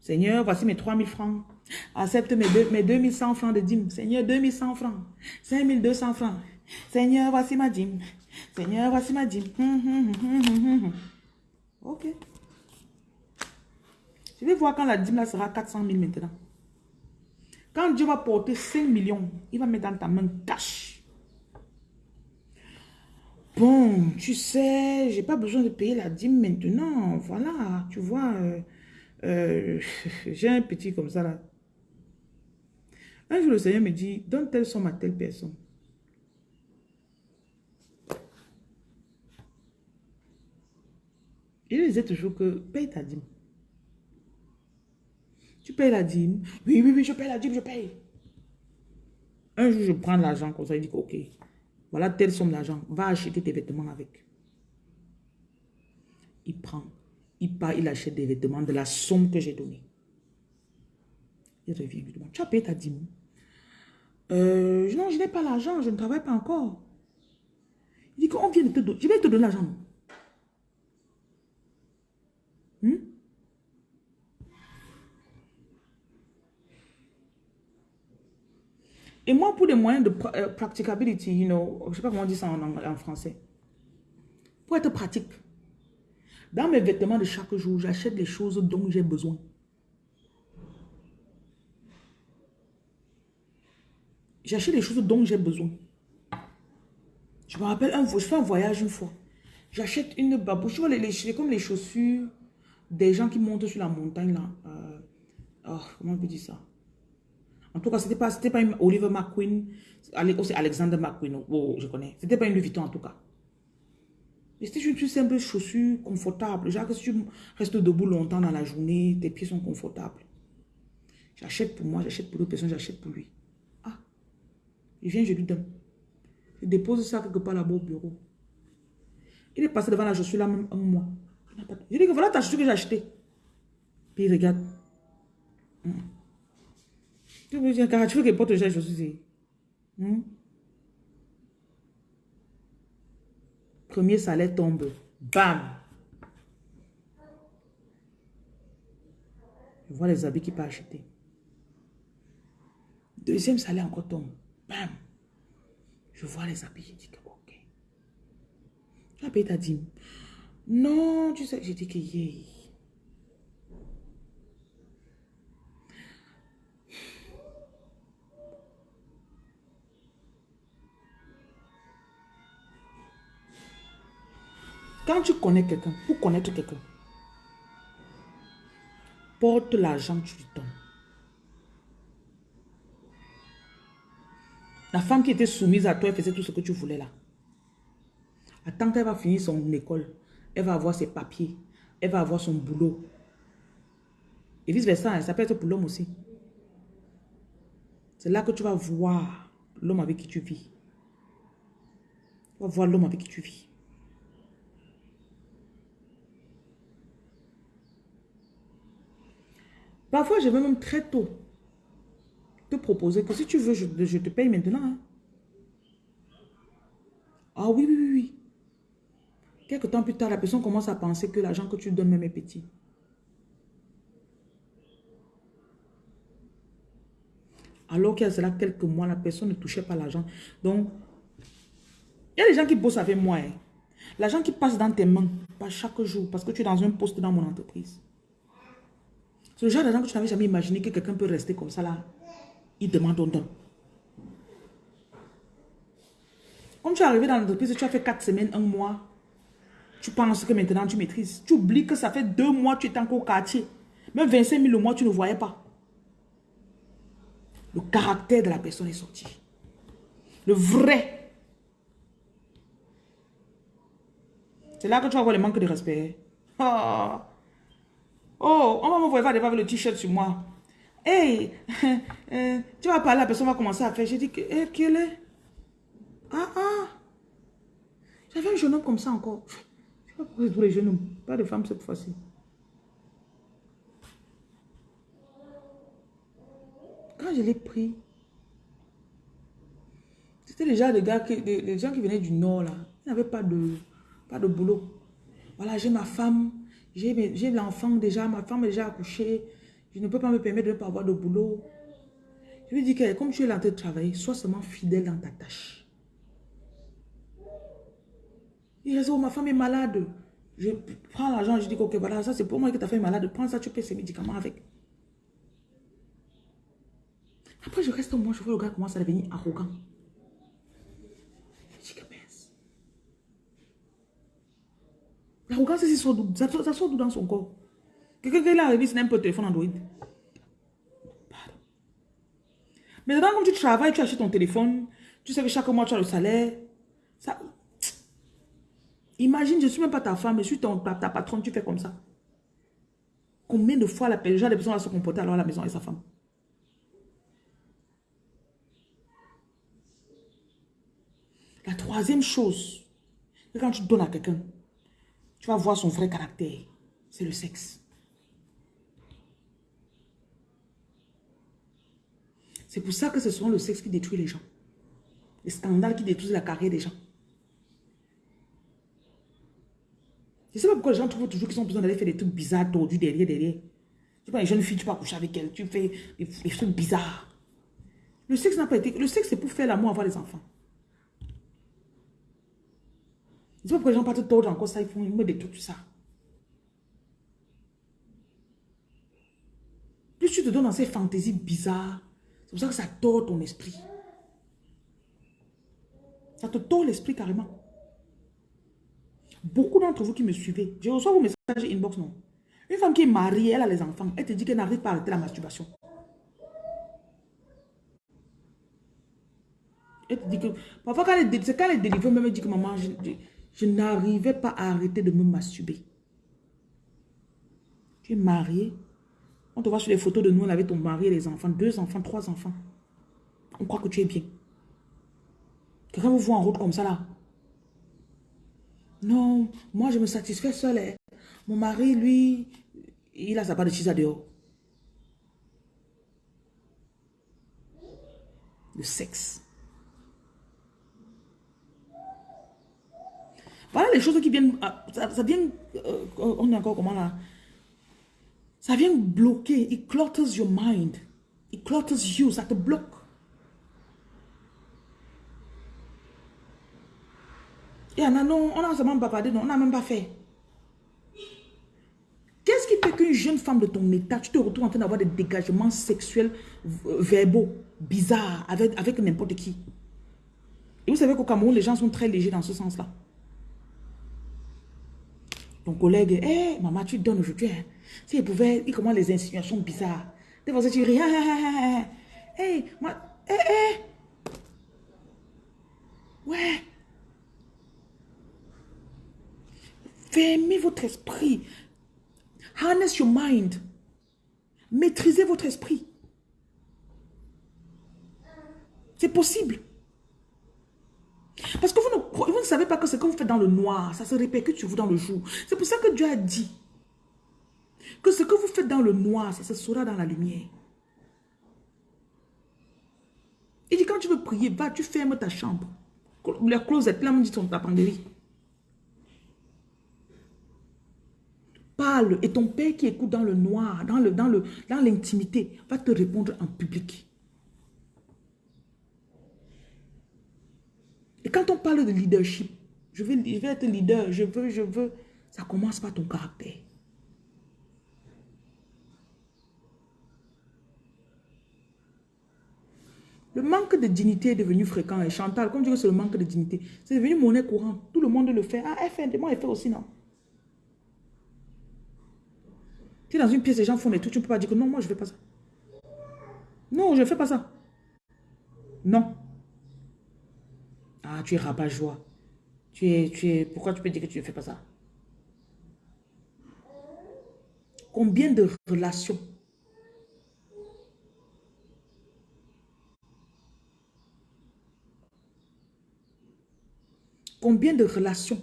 Seigneur, voici mes 3000 francs. Accepte mes, mes 2100 francs de dîme. Seigneur, 2100 francs. 5200 francs. Seigneur, voici ma dîme. Seigneur, voici ma dîme. Hum, hum, hum, ok. Je vais voir quand la dîme là sera 400 000 maintenant. Quand Dieu va porter 5 millions, il va mettre dans ta main cash. Bon, tu sais, j'ai pas besoin de payer la dîme maintenant. Voilà, tu vois, euh, euh, j'ai un petit comme ça là. Un jour, le Seigneur me dit, donne telle somme à telle personne. Il disait toujours que paye ta dîme. Tu payes la dîme. Oui, oui, oui, je paye la dîme, je paye. Un jour, je prends l'argent comme ça, il dit ok, voilà telle somme d'argent, va acheter tes vêtements avec. Il prend, il part, il achète des vêtements de la somme que j'ai donnée. Il revient, lui demande, tu as payé ta dîme? Euh, Non, je n'ai pas l'argent, je ne travaille pas encore. Il dit qu'on vient de te donner, je vais te donner l'argent. Hmm? Et moi, pour des moyens de euh, practicability, you know, je ne sais pas comment on dit ça en, français. Pour être pratique. Dans mes vêtements de chaque jour, j'achète les choses dont j'ai besoin. J'achète les choses dont j'ai besoin. Je me rappelle, un, je fais un voyage une fois. J'achète une babouche, les, les, comme les chaussures des gens qui montent sur la montagne là. Euh, oh, comment on peut dire ça? En tout cas, ce n'était pas, pas Oliver McQueen, c'est Alexander McQueen, oh, je connais. C'était pas une Louis Vuitton en tout cas. C'était une simple chaussure confortable. Genre que si tu restes debout longtemps dans la journée, tes pieds sont confortables. J'achète pour moi, j'achète pour d'autres personnes, j'achète pour lui. Ah, il vient, je lui donne. Je dépose ça quelque part là-bas au bureau. Il est passé devant la chaussure là même un mois. Je dis que voilà ta chaussure que j'ai achetée. Puis il regarde. Hum. Tu veux dire, car tu veux que porte cherche aussi. Hum? Premier salaire tombe. Bam! Je vois les habits qu'il peut acheter. Deuxième salaire encore tombe. Bam! Je vois les habits. Je dis que ok. Tu as ta dîme. Non, tu sais. J'ai dit que yeah. Quand tu connais quelqu'un, pour connaître quelqu'un, porte l'argent que tu lui donnes. La femme qui était soumise à toi, elle faisait tout ce que tu voulais là. Attends qu'elle va finir son école, elle va avoir ses papiers, elle va avoir son boulot. Et vice-versa, hein, ça peut être pour l'homme aussi. C'est là que tu vas voir l'homme avec qui tu vis. Tu vas voir l'homme avec qui tu vis. Parfois, je vais même très tôt te proposer que si tu veux, je, te paye maintenant. Hein. Ah oui, oui, oui, oui. Quelque temps plus tard, la personne commence à penser que l'argent que tu donnes même est petit. Alors qu'il y a cela quelques mois, la personne ne touchait pas l'argent. Donc, il y a des gens qui bossent avec moi. Hein. L'argent qui passe dans tes mains, pas chaque jour, parce que tu es dans un poste dans mon entreprise. C'est le genre d'argent que tu n'avais jamais imaginé que quelqu'un peut rester comme ça là. Il demande ton don. Comme tu es arrivé dans l'entreprise, tu as fait 4 semaines, un mois. Tu penses que maintenant tu maîtrises. Tu oublies que ça fait 2 mois que tu étais encore au quartier. Même 25 000 le mois, tu ne voyais pas. Le caractère de la personne est sorti. Le vrai. C'est là que tu vas voir le manque de respect. Oh. Oh, on va me voir avec le t-shirt sur moi. Hey, euh, tu vas parler, la personne va commencer à faire. J'ai dit, que, hey, quel est? Ah, ah. J'avais un jeune homme comme ça encore. Je sais pas pourquoi les jeunes hommes. Pas de femmes cette fois-ci. Quand je l'ai pris, c'était déjà des gars, qui, des, gens qui venaient du nord là. Ils n'avaient pas de, pas de boulot. Voilà, j'ai ma femme. J'ai l'enfant déjà, ma femme est déjà accouchée. Je ne peux pas me permettre de ne pas avoir de boulot. Je lui dis que comme tu es là en train de travailler, sois seulement fidèle dans ta tâche. Il dit, oh, ma femme est malade. Je prends l'argent, je dis, ok, voilà, ça c'est pour moi que ta femme est malade. Prends ça, tu payes ses médicaments avec. Après, je reste au moins, je vois le gars commence à devenir arrogant. L'arrogance, ça sort, ça, ça sort dans son corps. Quelqu'un qui est là, il un peu téléphone Android. Mais Maintenant, quand tu travailles, tu achètes ton téléphone, tu sais que chaque mois, tu as le salaire. Ça... Imagine, je ne suis même pas ta femme, je suis ton, ta, patronne, tu fais comme ça. Combien de fois la gens, les personnes à se comporter alors à la maison et sa femme La troisième chose, c'est quand tu donnes à quelqu'un, tu vas voir son vrai caractère. C'est le sexe. C'est pour ça que ce sont le sexe qui détruit les gens. Les scandales qui détruisent la carrière des gens. Je ne sais pas pourquoi les gens trouvent toujours qu'ils ont besoin d'aller faire des trucs bizarres, tordus derrière, derrière. Tu vois, une jeune fille, tu vas coucher avec elle, tu fais des, trucs bizarres. Le sexe n'a pas été... Le sexe, c'est pour faire l'amour, avoir les enfants. Sais pas pourquoi les gens partent tordre encore ça, ils font, ils mettent des trucs, tout ça. Plus tu te donnes dans ces fantaisies bizarres, c'est pour ça que ça tord ton esprit. Ça te tord l'esprit carrément. Beaucoup d'entre vous qui me suivez, je reçois vos messages inbox, non. Une femme qui est mariée, elle a les enfants, elle te dit qu'elle n'arrive pas à arrêter la masturbation. Elle te dit que, parfois quand elle, est, quand elle est délivrée, même elle dit que maman, n'arrivais pas à arrêter de me masturber. Tu es marié. On te voit sur les photos de nous, on avait ton mari et les enfants. Deux enfants, trois enfants. On croit que tu es bien. Quelqu'un vous voit en route comme ça là. Non, moi je me satisfais seul. Hein. Mon mari, lui, il a sa part de chisa dehors. Le sexe. Voilà des choses qui viennent, ah, ça, vient, euh, on est encore comment là? Ça vient bloquer, it clutters your mind. It clutters you, ça te bloque. Et on a, non, on a seulement non, on n'a même pas fait. Qu'est-ce qui fait qu'une jeune femme de ton état, tu te retrouves en train d'avoir des dégagements sexuels verbaux, bizarres, avec, avec n'importe qui? Et vous savez qu'au Cameroun, les gens sont très légers dans ce sens-là. Ton collègue, hé, eh, maman, tu donnes aujourd'hui. Hein. Si il pouvait, il commence les insinuations bizarres. Des fois, tu ris, hé, hey, moi, hé, hé. Ouais. Fermez votre esprit. Harness your mind. Maîtrisez votre esprit. C'est possible. Parce que vous ne, ne, savez pas que ce que vous faites dans le noir, ça se répercute sur vous dans le jour. C'est pour ça que Dieu a dit que ce que vous faites dans le noir, ça se saura dans la lumière. Il dit, quand tu veux prier, va, tu fermes ta chambre. La closette, là, on dit ta penderie. Parle et ton père qui écoute dans le noir, dans le dans le dans l'intimité, va te répondre en public. Et quand on parle de leadership, je je vais être leader, je veux, je veux, ça commence par ton caractère. Le manque de dignité est devenu fréquent. Et Chantal, comme tu dis que c'est le manque de dignité, c'est devenu monnaie courante. Tout le monde le fait. Ah, elle fait, moi, elle fait aussi, non? Si dans une pièce, les gens font des trucs, tu ne peux pas dire que non, moi, je ne fais pas ça. Non, je ne fais pas ça. Non. Ah, tu es rabat-joie. Tu es, tu es... Pourquoi tu peux dire que tu ne fais pas ça? Combien de relations? Combien de relations?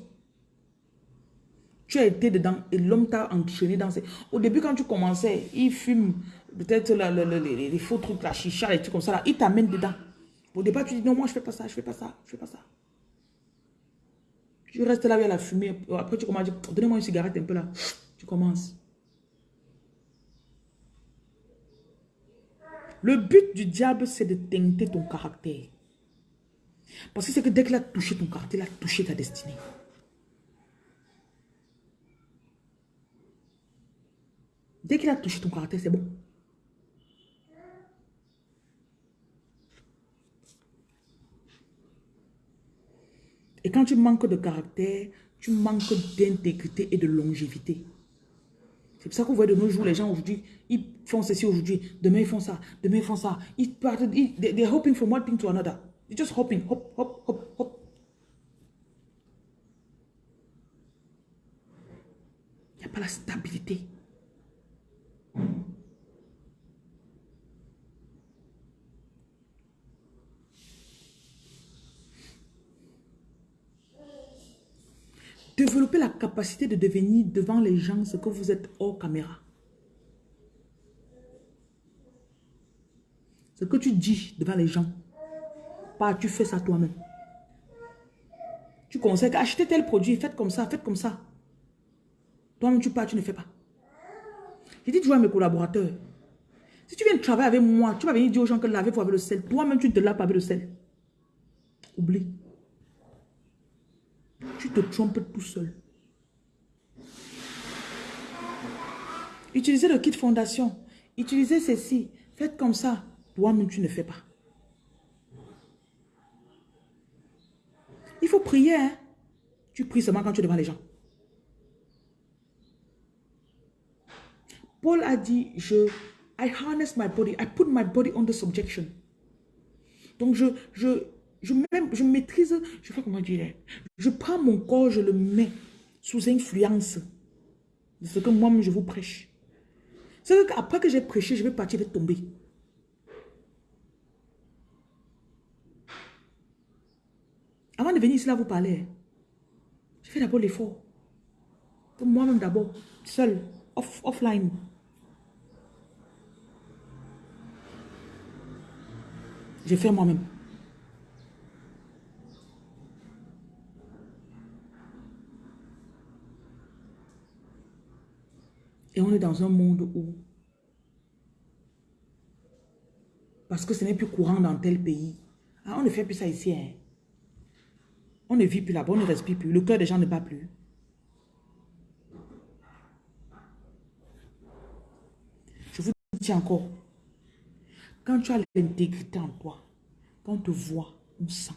Tu as été dedans et l'homme t'a enchaîné dans ces... Au début, quand tu commençais, il fume peut-être les, faux trucs, la chicha, les trucs comme ça, il t'amène dedans. Au départ, tu dis non, moi je fais pas ça, je fais pas ça, je fais pas ça. Tu restes là, a la fumée. Après, tu commences à dire, donnez-moi une cigarette un peu là. Tu commences. Le but du diable, c'est de teinter ton caractère. Parce que c'est que dès qu'il a touché ton caractère, il a touché ta destinée. Dès qu'il a touché ton caractère, c'est bon. Et quand tu manques de caractère, tu manques d'intégrité et de longévité. C'est pour ça qu'on voit de nos jours, les gens aujourd'hui, ils font ceci aujourd'hui, demain ils font ça, demain ils font ça. Ils partent, ils, they're hoping from one thing to another. They're just hoping, hop, hop, hop, hop. Il n'y a pas la stabilité. Développer la capacité de devenir devant les gens ce que vous êtes hors caméra. Ce que tu dis devant les gens, pas tu fais ça toi-même. Tu conseilles acheter tel produit, faites comme ça, faites comme ça. Toi-même tu pars, tu ne fais pas. J'ai dit toujours à mes collaborateurs, si tu viens travailler avec moi, tu vas venir dire aux gens que lavez-vous avec le sel. Toi-même, tu ne te laves pas avec le sel. Oublie. Tu te trompes tout seul. Utilisez le kit fondation. Utilisez ceci. Faites comme ça. Toi-même, tu ne fais pas. Il faut prier. Hein? Tu pries seulement quand tu es devant les gens. Paul a dit, je, I harness my body, I put my body under subjection. Donc je, je, je, même, je maîtrise, je sais pas comment dire, je prends mon corps, je le mets sous influence de ce que moi-même je vous prêche. C'est qu'après que j'ai prêché, je vais partir, je vais tomber. Avant de venir ici là vous parler, je fais d'abord l'effort. Moi-même d'abord, seul, off, offline. J'ai fait moi-même. Et on est dans un monde où, parce que ce n'est plus courant dans tel pays, ah, on ne fait plus ça ici. Hein. On ne vit plus là-bas, on ne respire plus. Le cœur des gens ne bat plus. Je vous dis encore, quand tu as l'intégrité en toi, quand on te voit, on sent.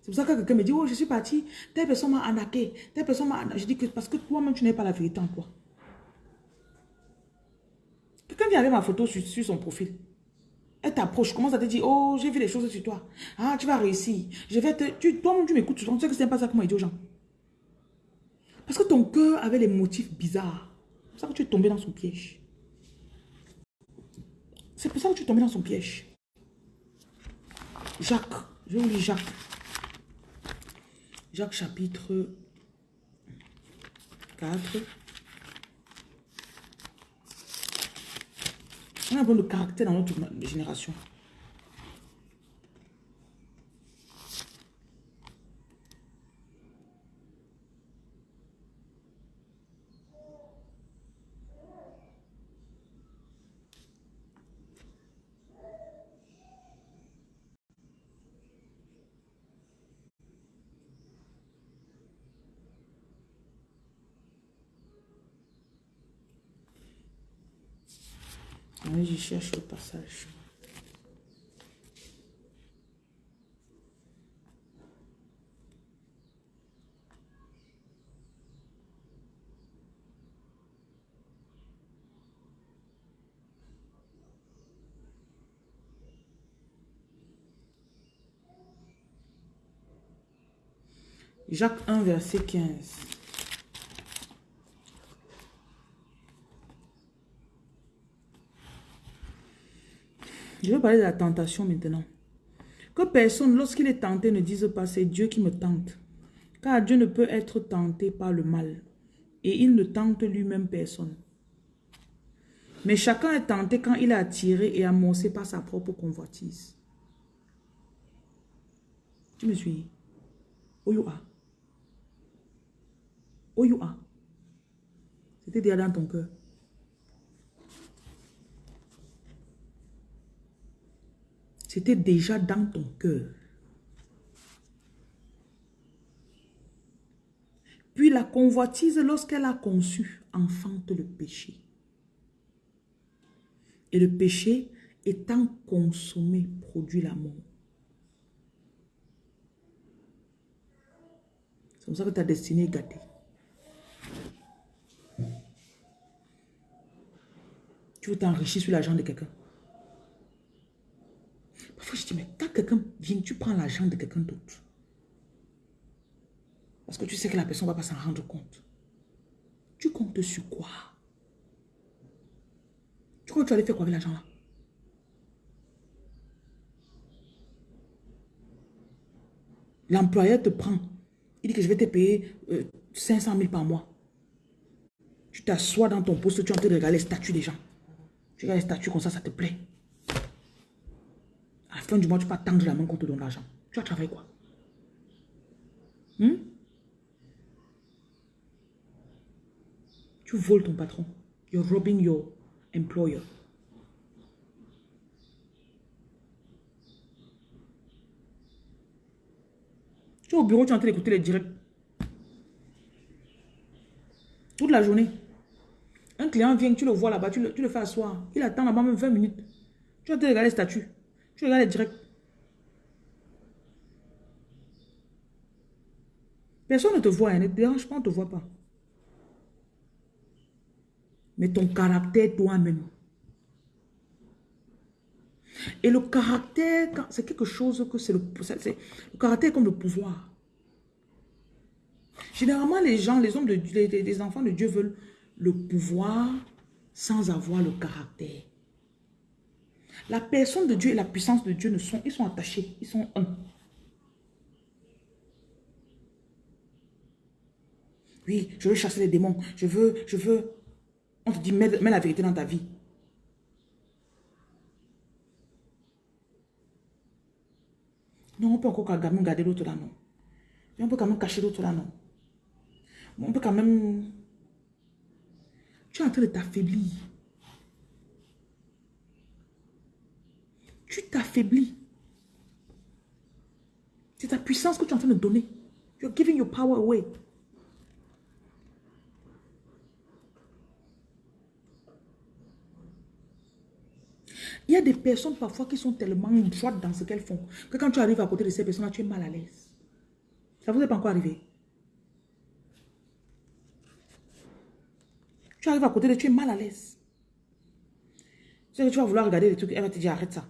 C'est pour ça que quelqu'un me dit, oh, je suis parti, telle personne m'a arnaqué, telle personne m'a Je dis que parce que toi-même, tu n'es pas la vérité en toi. Quelqu'un vient avec ma photo sur, son profil. Elle t'approche, commence à te dire, oh, j'ai vu des choses sur toi. Ah, tu vas réussir. Je vais te... Toi-même, tu m'écoutes souvent. Tu sais que c'est pas ça que moi, dit aux gens. Parce que ton cœur avait des motifs bizarres. C'est pour ça que tu es tombé dans son piège. C'est pour ça que tu es tombé dans son piège. Jacques. Je vous lire Jacques. Jacques chapitre 4. On a besoin de caractère dans notre génération. Je cherche le passage. Jacques 1, verset 15. Je vais parler de la tentation maintenant. Que personne, lorsqu'il est tenté, ne dise pas c'est Dieu qui me tente. Car Dieu ne peut être tenté par le mal. Et il ne tente lui-même personne. Mais chacun est tenté quand il est attiré et amorcé par sa propre convoitise. Tu me suis? You are? C'était déjà dans ton cœur. C'était déjà dans ton cœur. Puis la convoitise, lorsqu'elle a conçu, enfante le péché. Et le péché, étant consommé, produit la mort. C'est comme ça que ta destinée est gâtée. Tu veux t'enrichir sur l'argent de quelqu'un. Parfois, je dis, mais quand quelqu'un vient, tu prends l'argent de quelqu'un d'autre. Parce que tu sais que la personne ne va pas s'en rendre compte. Tu comptes sur quoi? Tu que tu allais faire quoi avec l'argent là L'employeur te prend. Il dit que je vais te payer 500 euh, 000 par mois. Tu t'assois dans ton poste, tu es en train de regarder les statuts des gens. Tu regardes les statuts comme ça, ça te plaît du mois, tu vas tendre la main qu'on te donne l'argent. Tu vas travailler quoi? Hmm? Tu voles ton patron. You're robbing your employer. Tu es au bureau, tu es en train d'écouter les directs. Toute la journée. Un client vient, tu le vois là-bas, tu le, tu le fais asseoir. Il attend là-bas même 20 minutes. Tu vas te regarder les statuts. Tu regardes direct. Personne ne te voit, hein, ne te dérange pas, on ne te voit pas. Mais ton caractère toi-même. Et le caractère, c'est quelque chose que c'est le, le caractère comme le pouvoir. Généralement, les gens, les hommes, de, les, les enfants de Dieu veulent le pouvoir sans avoir le caractère. La personne de Dieu et la puissance de Dieu ne sont, ils sont attachés, ils sont un. Oui, je veux chasser les démons, je veux, je veux. On te dit, mets, la vérité dans ta vie. Non, on peut encore garder l'autre là, non. on peut quand même cacher l'autre là, non. On peut quand même... Tu es en train de t'affaiblir. Tu t'affaiblis. C'est ta puissance que tu es en train de donner. You're giving your power away. Il y a des personnes parfois qui sont tellement droites dans ce qu'elles font que quand tu arrives à côté de ces personnes-là, tu es mal à l'aise. Ça vous est pas encore arrivé? Tu arrives à côté de tu es mal à l'aise. Tu que tu vas vouloir regarder les trucs, elle va te dire arrête ça.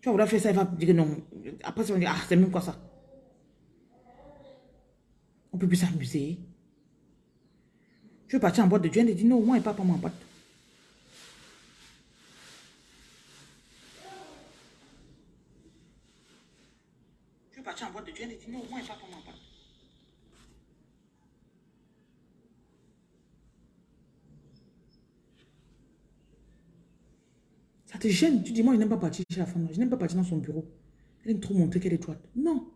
Tu vas vouloir faire ça, elle va dire non. Après, tu vas dire ah, c'est même quoi ça? On peut plus s'amuser. Tu veux partir en boîte de Dieu, elle dit non, moi et pas pour moi en boîte. en boîte de Dieu, elle dit non, moi, pas pour moi. Ça te gêne. Tu dis, moi, je n'aime pas partir chez la femme. Je n'aime pas partir dans son bureau. Elle aime trop montrer qu'elle est droite. Non.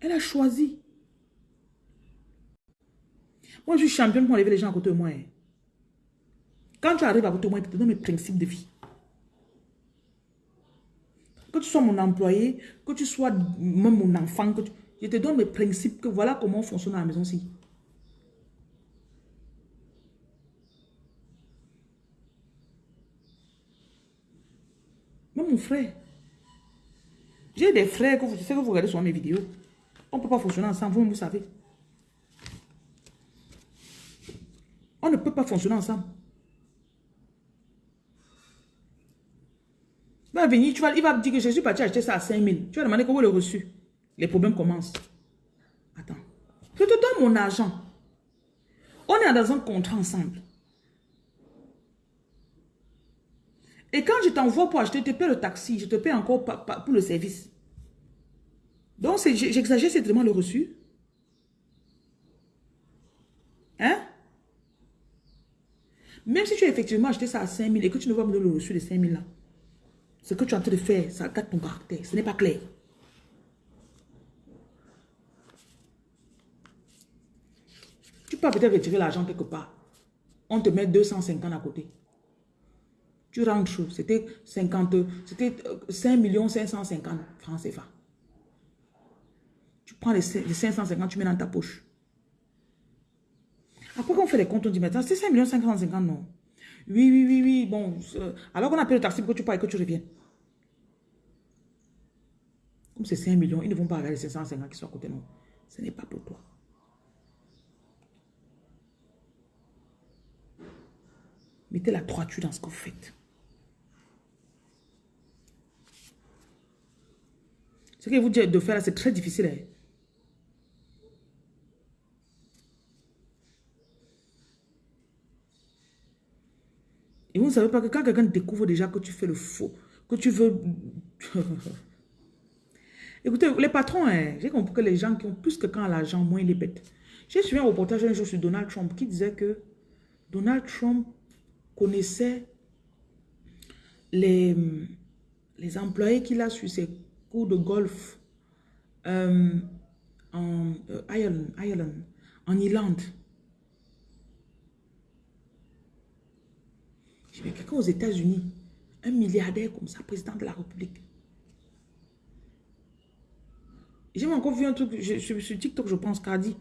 Elle a choisi. Moi, je suis championne pour enlever les gens à côté de moi. Hein. Quand tu arrives à côté de moi, je te donne mes principes de vie que tu sois mon employé, que tu sois même mon enfant, que je te donne mes principes, que voilà comment on fonctionne à la maison-ci. Mon frère. J'ai des frères que vous, que vous regardez sur mes vidéos. On ne peut pas fonctionner ensemble, vous, vous savez. On ne peut pas fonctionner ensemble. va venir, tu vas, il va dire que je suis parti acheter ça à 5 000. Tu vas demander comment le reçu. Les problèmes commencent. Attends. Je te donne mon argent. On est dans un contrat ensemble. Et quand je t'envoie pour acheter, je te paie le taxi, je te paie encore pour le service. Donc, j'exagère, c'est vraiment le reçu. Hein? Même si tu as effectivement acheté ça à 5 000 et que tu ne vas donner le reçu de 5 000 là, ce que tu es en train de faire, ça gâte ton caractère. Ce n'est pas clair. Tu peux peut-être retirer l'argent quelque part. On te met 250 à côté. Tu rentres, c'était 50, c'était 5 550 francs CFA. Tu prends les, 550, tu mets dans ta poche. Après qu'on fait les comptes, on dit maintenant, c'est 5 550, non? Oui, oui, oui, oui, bon. Euh, alors qu'on appelle le taxi pour que tu parles et que tu reviennes. Comme c'est 5 millions, ils ne vont pas regarder ces 550 qui sont à côté nous. Ce n'est pas pour toi. Mettez la droiture dans ce que vous faites. Ce que vous dites de faire, c'est très difficile. Hein. Et vous ne savez pas que quand quelqu'un découvre déjà que tu fais le faux, que tu veux... Écoutez, les patrons, hein, j'ai compris que les gens qui ont plus que quand l'argent, moins ils les bêtes. J'ai suivi un reportage un jour sur Donald Trump qui disait que Donald Trump connaissait les, les employés qu'il a sur ses de golf euh, en euh, Ireland, en Irlande. Je vais quelqu'un aux États-Unis, un milliardaire comme ça, président de la République. J'ai encore vu un truc je, sur TikTok, je pense, Cardi.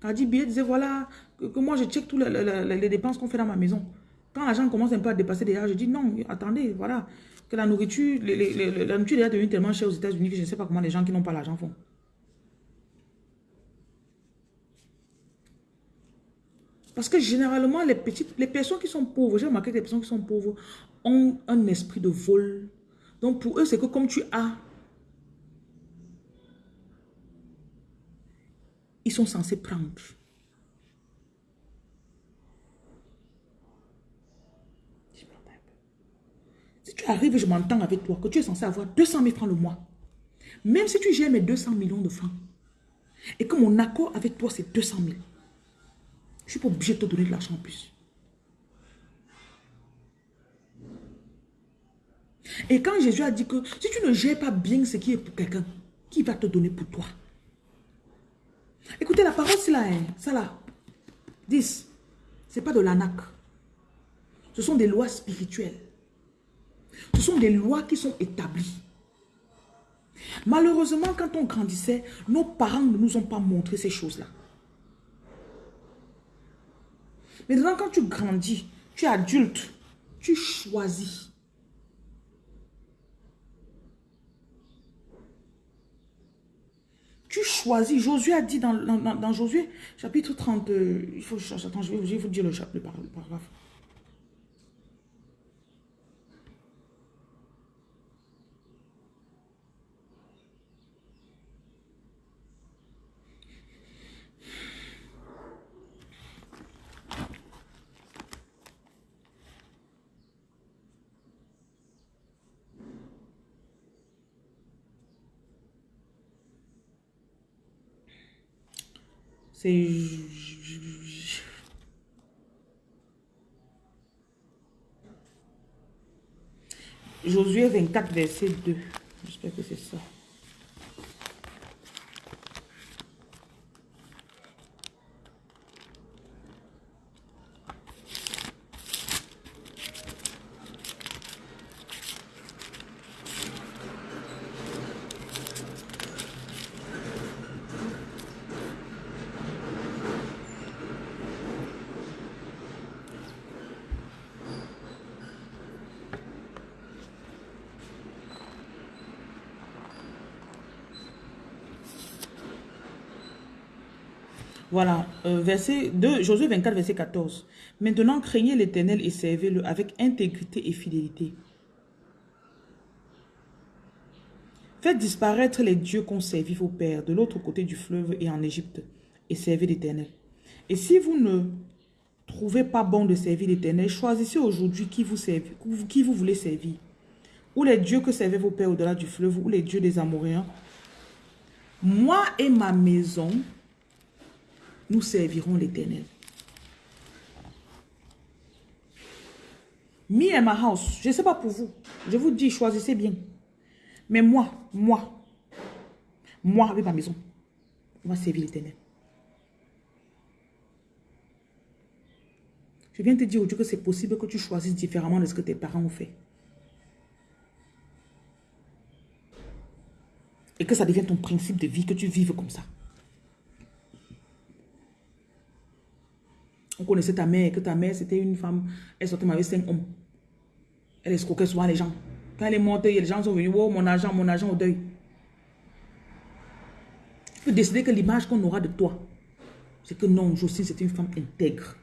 Cardi B disait, voilà, que, moi je check toutes les, dépenses qu'on fait dans ma maison. Quand l'argent commence un peu à dépasser déjà, je dis, non, attendez, voilà, que la nourriture, la nourriture est devenue tellement chère aux États-Unis que je ne sais pas comment les gens qui n'ont pas l'argent font. Parce que généralement, les petites, les personnes qui sont pauvres, j'ai remarqué que les personnes qui sont pauvres ont un esprit de vol. Donc pour eux, c'est que comme tu as ils sont censés prendre. Si tu arrives, je m'entends avec toi, que tu es censé avoir 200 000 francs le mois, même si tu gères mes 200 millions de francs, et que mon accord avec toi, c'est 200 000, je suis pas obligé de te donner de l'argent en plus. Et quand Jésus a dit que si tu ne gères pas bien ce qui est pour quelqu'un, qui va te donner pour toi? Écoutez, la parole, c'est là, hein, ça là. 10. Ce n'est pas de l'anac. Ce sont des lois spirituelles. Ce sont des lois qui sont établies. Malheureusement, quand on grandissait, nos parents ne nous ont pas montré ces choses-là. Maintenant, quand tu grandis, tu es adulte, tu choisis. Tu choisis. Josué a dit dans, Josué, chapitre 30, euh, il faut, attends, je vais, vous dire le paragraphe. C'est... Josué 24, verset 2. J'espère que c'est ça. Voilà, euh, verset 2, Josué 24, verset 14. Maintenant, craignez l'éternel et servez-le avec intégrité et fidélité. Faites disparaître les dieux qu'ont servi vos pères de l'autre côté du fleuve et en Égypte, et servez l'éternel. Et si vous ne trouvez pas bon de servir l'éternel, choisissez aujourd'hui qui vous, qui vous voulez servir. Ou les dieux que servaient vos pères au-delà du fleuve, ou les dieux des Amoréens. Moi et ma maison, nous servirons l'éternel. Me and my house, je ne sais pas pour vous. Je vous dis, choisissez bien. Mais moi, moi, moi avec ma maison, on va servir l'éternel. Je viens te dire aujourd'hui que c'est possible que tu choisisses différemment de ce que tes parents ont fait. Et que ça devienne ton principe de vie, que tu vives comme ça. On connaissait ta mère, que ta mère, c'était une femme, elle sortait avec cinq hommes. Elle escroquait souvent les gens. Quand elle est montée, les gens sont venus, oh, mon argent, mon argent au deuil. Tu peux décider que l'image qu'on aura de toi, c'est que non, Jocelyne, c'est une femme intègre.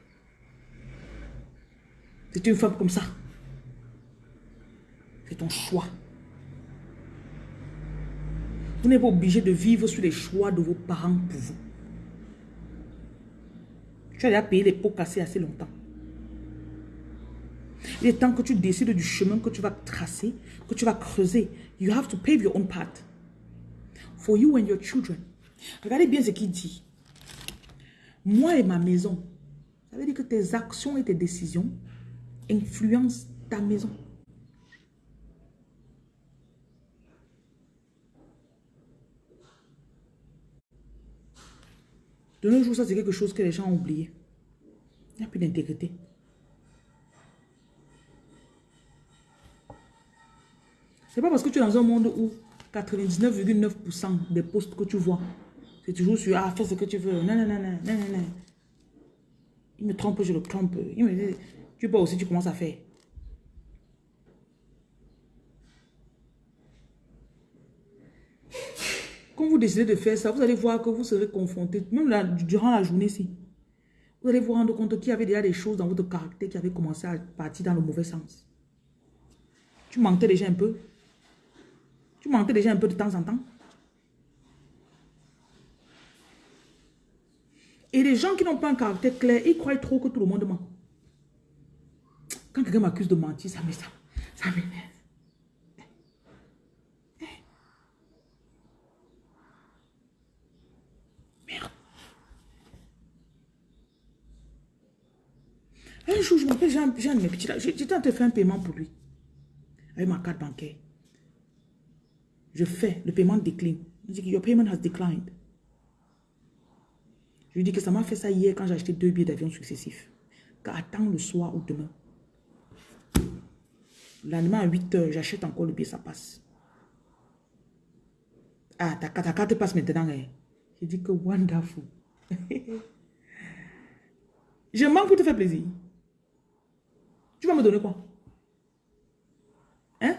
C'est une femme comme ça. C'est ton choix. Vous n'êtes pas obligé de vivre sur les choix de vos parents pour vous. Tu as déjà payé les pots cassés assez longtemps. Il est temps que tu décides du chemin que tu vas tracer, que tu vas creuser. You have to pave your own path. For you and your children. Regardez bien ce qu'il dit. Moi et ma maison. Ça veut dire que tes actions et tes décisions influencent ta maison. De nos jours, ça c'est quelque chose que les gens ont oublié. Il n'y a plus d'intégrité. C'est pas parce que tu es dans un monde où 99,9% des postes que tu vois, c'est toujours sur ah, fais ce que tu veux. Non, non, non, non, non, non. Il me trompe, je le trompe. Il me dit, tu peux aussi, tu commences à faire. Quand vous décidez de faire ça, vous allez voir que vous serez confronté, même durant la journée ci. Vous allez vous rendre compte qu'il y avait déjà des choses dans votre caractère qui avaient commencé à partir dans le mauvais sens. Tu mentais déjà un peu. Tu mentais déjà un peu de temps en temps. Et les gens qui n'ont pas un caractère clair, ils croient trop que tout le monde ment. Quand quelqu'un m'accuse de mentir, ça m'énerve. Ça m'énerve. Un Jean, Jean mes petits de faire un paiement pour lui. Avec ma carte bancaire. Je fais, le paiement décline. Il dit que your payment has declined. Je lui dis que ça m'a fait ça hier quand j'ai acheté deux billets d'avion successifs. Qu'attends le soir ou demain. Lendemain à 8 heures, j'achète encore le billet, ça passe. Ah, ta, ta carte passe maintenant. Hein. Je dis que wonderful. Je manque pour te faire plaisir. Tu vas me donner quoi? Hein?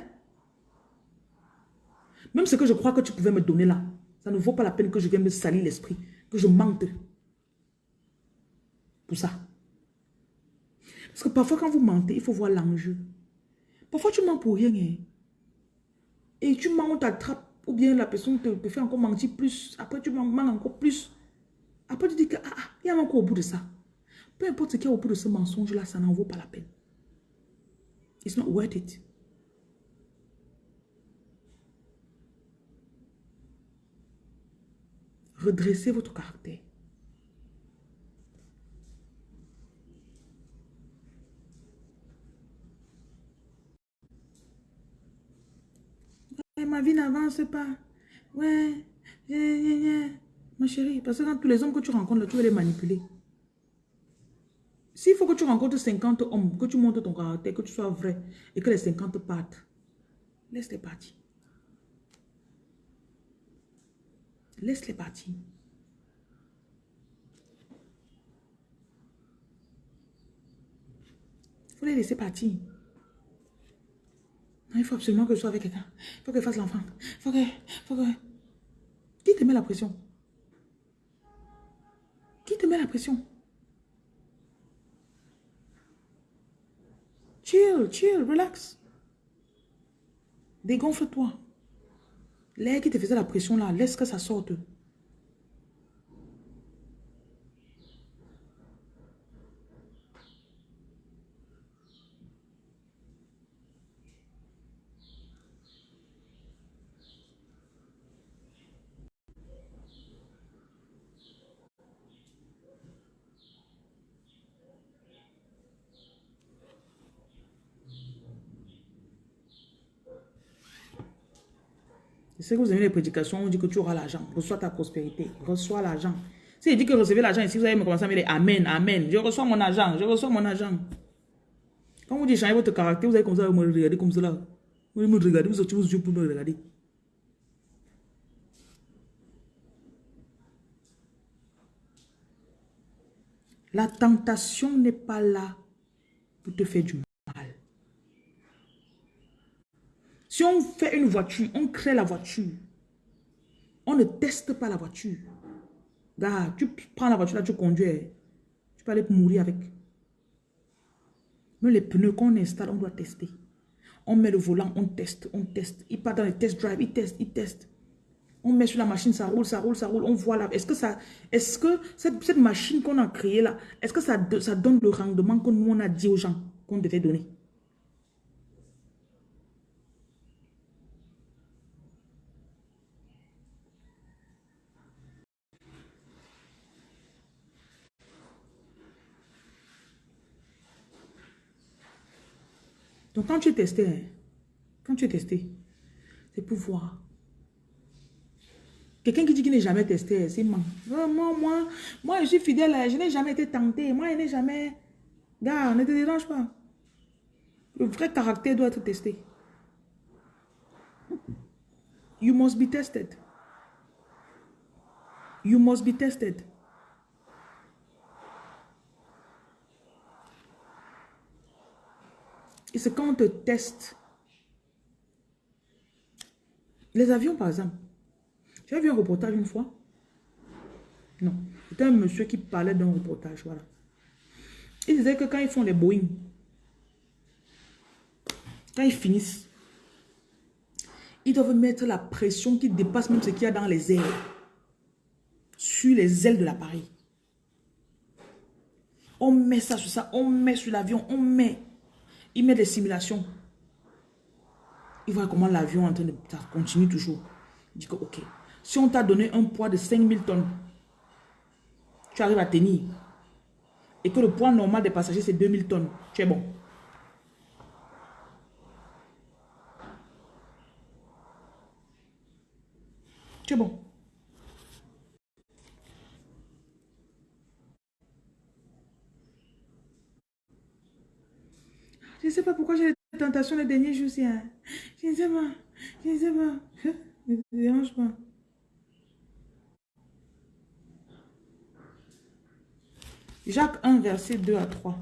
Même ce que je crois que tu pouvais me donner là, ça ne vaut pas la peine que je vienne me salir l'esprit, que je manque pour ça. Parce que parfois quand vous mentez, il faut voir l'enjeu. Parfois tu mens pour rien. Hein. Et tu mens, on t'attrape. Ou bien la personne te, fait encore mentir plus. Après tu mens encore plus. Après tu dis que, ah, ah, il y a encore au bout de ça. Peu importe ce qu'il y a au bout de ce mensonge-là, ça n'en vaut pas la peine. It's not worth it. Redressez votre caractère. ma vie n'avance pas. Ouais, ma chérie, parce que quand tous les hommes que tu rencontres, tu veux les manipuler. S'il faut que tu rencontres 50 hommes, que tu montres ton caractère, que tu sois vrai, et que les 50 partent, laisse-les partir. Laisse-les partir. Il faut les laisser partir. il faut absolument que je sois avec quelqu'un. Il faut que fasse l'enfant. Il faut que... Faut que... Qui te met la pression? Qui te met la pression? Chill, chill, relax. Dégonfle-toi. L'air qui te faisait la pression là, laisse que ça sorte. Que vous avez les prédications, on dit que tu auras l'argent. Reçois ta prospérité. Reçois l'argent. Si il dit que recevez l'argent ici, vous allez me commencer à me dire Amen, Amen. Je reçois mon argent, je reçois mon argent. Quand vous dites changer votre caractère, vous allez comme ça me regarder comme cela. Vous me regarder, vous sortez vos yeux pour me regarder. La tentation n'est pas là pour te faire du mal. Si on fait une voiture, on crée la voiture. On ne teste pas la voiture. Gars, tu prends la voiture là, tu conduis. Tu peux aller mourir avec. Mais les pneus qu'on installe, on doit tester. On met le volant, on teste, on teste. Il part dans les test drive, il teste, il teste. On met sur la machine, ça roule, ça roule, ça roule. On voit là. Est-ce que ça, cette, cette machine qu'on a créée là, est-ce que ça, ça donne le rendement que nous on a dit aux gens qu'on devait donner? Quand tu es testé, hein, quand tu es testé, c'est pour voir. Quelqu'un qui dit qu'il n'est jamais testé, c'est moi. Moi, moi, moi, je suis fidèle, je n'ai jamais été tenté. Moi, je n'ai jamais... Gars, ne te dérange pas. Le vrai caractère doit être testé. You must be tested. You must be tested. Et c'est quand on te teste. Les avions, par exemple. As vu un reportage une fois Non. C'était un monsieur qui parlait d'un reportage, voilà. Il disait que quand ils font les Boeing, quand ils finissent, ils doivent mettre la pression qui dépasse même ce qu'il y a dans les airs, sur les ailes de l'appareil. On met ça sur ça, on met sur l'avion, on met. Il met des simulations. Il voit comment l'avion en train de... Ça continue toujours. Il dit que, ok, si on t'a donné un poids de 5000 tonnes, tu arrives à tenir. Et que le poids normal des passagers, c'est 2000 tonnes. Tu es bon. Tu es bon. Ne sais pas pourquoi j'ai les tentations les derniers jours. Hein. Je ne sais pas. Je ne sais pas. Ne te dérange pas. Jacques 1, verset 2 à 3.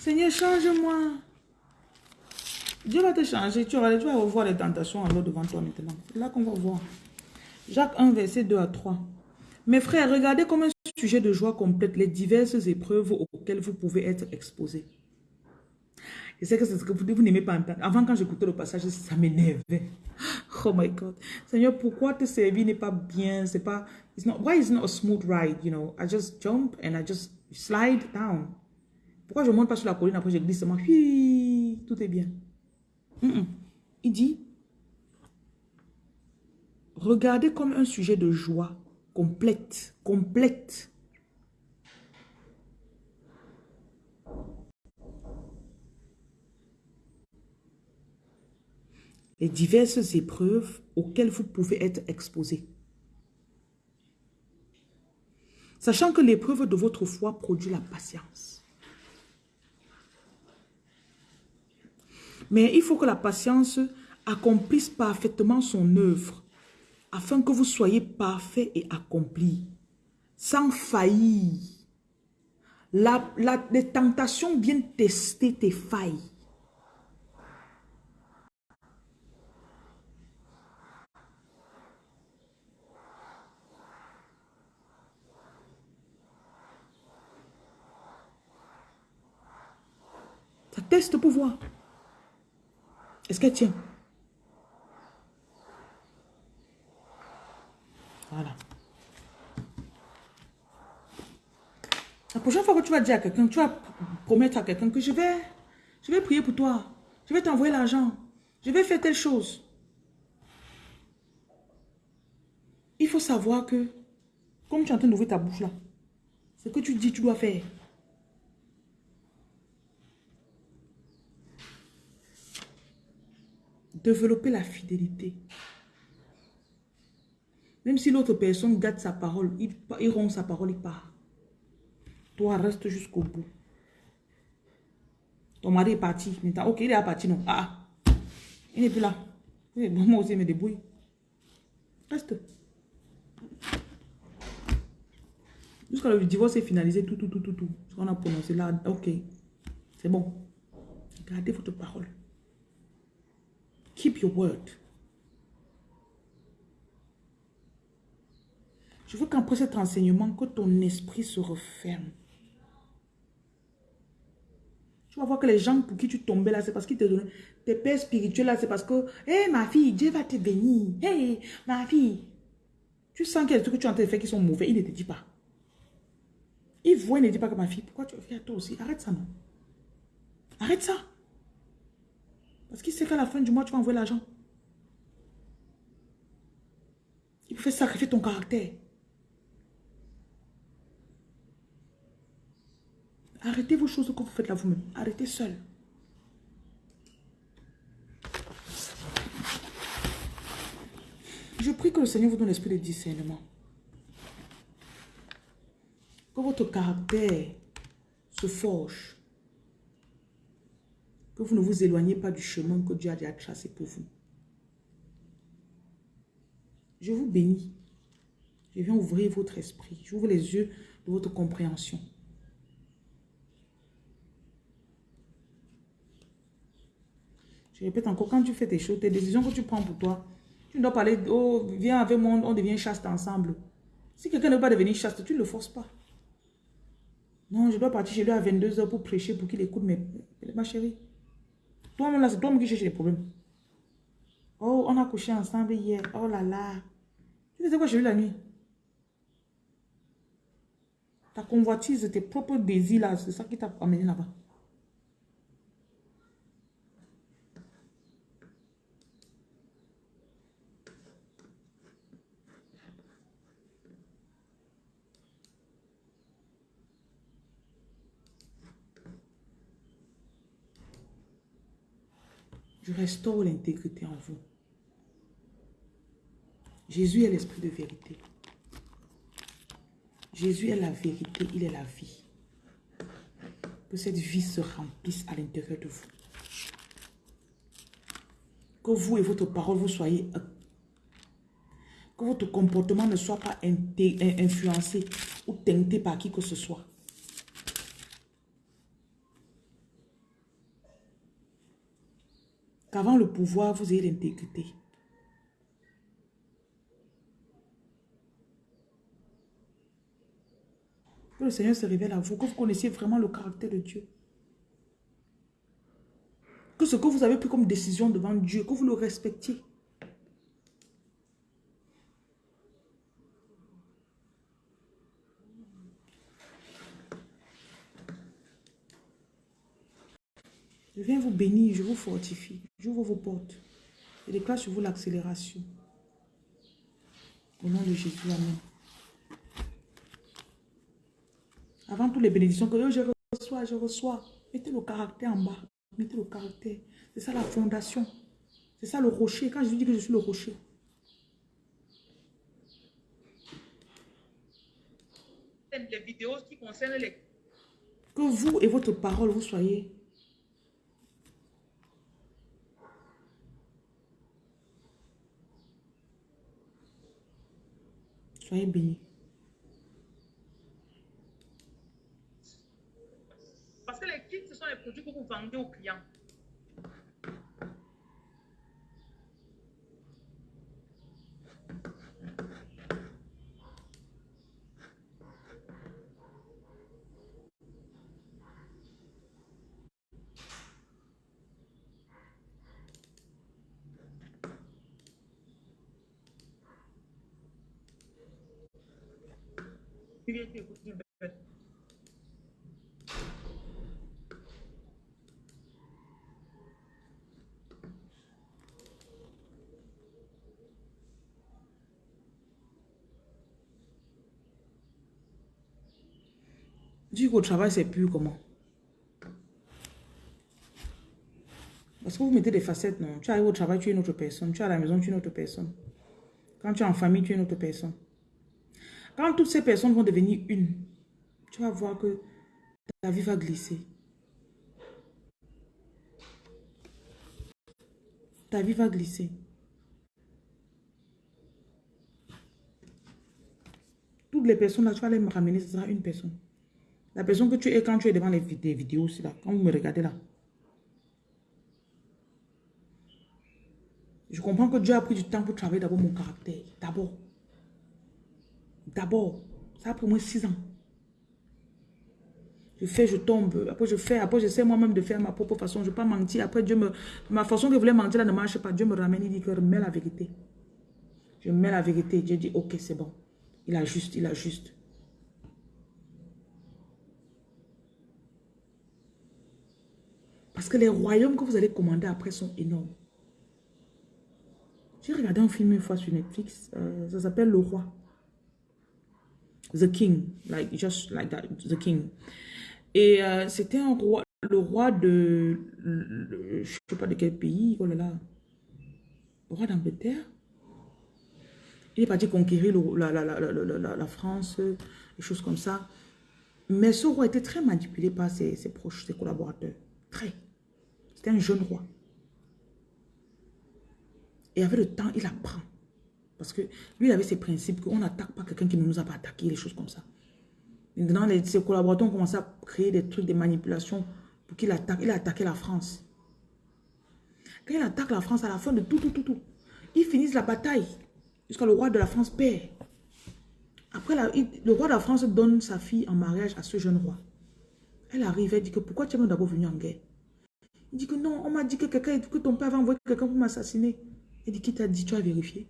Seigneur, change-moi. Dieu va te changer. Tu vas, tu vas revoir les tentations en l'eau devant toi maintenant. C'est là qu'on va voir. Jacques 1, verset 2 à 3. Mes frères, regardez comme un sujet de joie complète les diverses épreuves auxquelles vous pouvez être exposés. Je sais que c'est ce que vous, n'aimez pas entendre. Avant, quand j'écoutais le passage, ça m'énervait. Oh my God. Seigneur, pourquoi te servir n'est pas bien? C'est pas... It's not, why is it not a smooth ride, you know? I just jump and I just slide down. Pourquoi je ne monte pas sur la colline après je glisse seulement? tout est bien. Il dit, regardez comme un sujet de joie complète, complète. Les diverses épreuves auxquelles vous pouvez être exposés. Sachant que l'épreuve de votre foi produit la patience. Mais il faut que la patience accomplisse parfaitement son œuvre afin que vous soyez parfait et accompli, sans faillir. La, les tentations viennent tester tes failles. Ça teste pour voir. Est-ce qu'elle tient? Voilà. La prochaine fois que tu vas dire à quelqu'un, tu vas promettre à quelqu'un que je vais, je vais prier pour toi. Je vais t'envoyer l'argent. Je vais faire telle chose. Il faut savoir que, comme tu es en train d'ouvrir ta bouche là, ce que tu dis, tu dois faire. Développer la fidélité. Même si l'autre personne garde sa parole, il, il rompt sa parole, il part. Toi, reste jusqu'au bout. Ton mari est parti. Ok, il est parti, non. Ah, il n'est plus là. moi aussi, je me débrouille. Reste. Jusqu'à le divorce est finalisé, tout, tout, tout, tout, tout. Ce qu'on a prononcé là, ok. C'est bon. Gardez votre parole. Keep your word. Je veux qu'après cet enseignement, que ton esprit se referme. Tu vas voir que les gens pour qui tu tombais là, c'est parce qu'ils te donnaient tes pères spirituels là, c'est parce que, hé ma fille, Dieu va te bénir. Hé ma fille. Tu sens qu'il y a des trucs que tu es en train de faire qui sont mauvais, il ne te dit pas. Il voit, il ne dit pas que ma fille, pourquoi tu fais à toi aussi? Arrête ça non. Arrête ça. Parce qu'il sait qu'à la fin du mois, tu vas envoyer l'argent. Il peut faire sacrifier ton caractère. Arrêtez vos choses que vous faites là vous-même. Arrêtez seul. Je prie que le Seigneur vous donne l'esprit de discernement. Que votre caractère se forge. Que vous ne vous éloignez pas du chemin que Dieu a déjà tracé pour vous. Je vous bénis. Je viens ouvrir votre esprit. J'ouvre les yeux de votre compréhension. Je répète encore, quand tu fais tes choses, tes décisions que tu prends pour toi, tu dois parler, oh, viens avec moi, on devient chaste ensemble. Si quelqu'un ne veut pas devenir chaste, tu ne le forces pas. Non, je dois partir chez lui à 22h pour prêcher, pour qu'il écoute mes... Ma chérie, toi-même là, c'est toi-même qui cherche les problèmes. Oh, on a couché ensemble hier. Oh là là. Tu sais quoi j'ai eu la nuit? Ta convoitise, tes propres désirs là, c'est ça qui t'a amené là-bas. Je restaure l'intégrité en vous. Jésus est l'esprit de vérité. Jésus est la vérité, il est la vie. Que cette vie se remplisse à l'intérieur de vous. Que vous et votre parole, vous soyez... Que votre comportement ne soit pas influencé ou teinté par qui que ce soit. Qu'avant le pouvoir, vous ayez l'intégrité. Que le Seigneur se révèle à vous, que vous connaissiez vraiment le caractère de Dieu. Que ce que vous avez pris comme décision devant Dieu, que vous le respectiez. Je viens vous bénir, je vous fortifie, j'ouvre vos portes. Je déclare sur vous l'accélération. Au nom de Jésus, Amen. Avant toutes les bénédictions que je reçois, je reçois. Mettez le caractère en bas. Mettez le caractère. C'est ça la fondation. C'est ça le rocher. Quand je vous dis que je suis le rocher. Les vidéos qui concernent les... Que vous et votre parole, vous soyez Soyez bénis. Parce que les kits, ce sont les produits que vous vendez aux clients. Dis qu'au travail, c'est plus comment Parce que vous mettez des facettes, non Tu arrives au travail, tu es une autre personne. Tu es à la maison, tu es une autre personne. Quand tu es en famille, tu es une autre personne. Quand toutes ces personnes vont devenir une, tu vas voir que ta vie va glisser. Ta vie va glisser. Toutes les personnes là, tu vas les ramener, ce sera une personne. La personne que tu es quand tu es devant les vidéos là, quand vous me regardez là. Je comprends que Dieu a pris du temps pour travailler d'abord mon caractère. D'abord. D'abord. Ça a pris moins six ans. Je fais, je tombe. Après, je fais. Après, j'essaie moi-même de faire ma propre façon. Je ne vais pas mentir. Après, Dieu me... Ma façon que je voulais mentir là ne marche pas. Dieu me ramène. Il dit que mets la vérité. Je mets la vérité. Dieu dit, ok, c'est bon. Il a juste, il a juste. Parce que les royaumes que vous allez commander après sont énormes. J'ai regardé un film une fois sur Netflix. Euh, ça s'appelle Le Roi. The King. Like, just like that. The King. Et euh, c'était un roi, le roi de, je ne sais pas de quel pays, oh là là, le roi d'Angleterre. Il est parti conquérir la, France, des choses comme ça. Mais ce roi était très manipulé par ses, ses proches, ses collaborateurs. Très. C'était un jeune roi. Et avec le temps, il apprend. Parce que lui, il avait ses principes qu'on n'attaque pas quelqu'un qui ne nous a pas attaqué, les choses comme ça. Maintenant, ses collaborateurs ont commencé à créer des trucs, des manipulations pour qu'il attaque. Il a attaqué la France. Quand il attaque la France, à la fin de tout, tout, tout, tout, ils finissent la bataille jusqu'à le roi de la France perd. Après, le roi de la France donne sa fille en mariage à ce jeune roi. Elle arrive, elle dit que pourquoi tu es d'abord venu en guerre? Il dit que non, on m'a dit que, que ton père avait envoyé quelqu'un pour m'assassiner. Elle dit, qui t'a dit, tu as vérifié?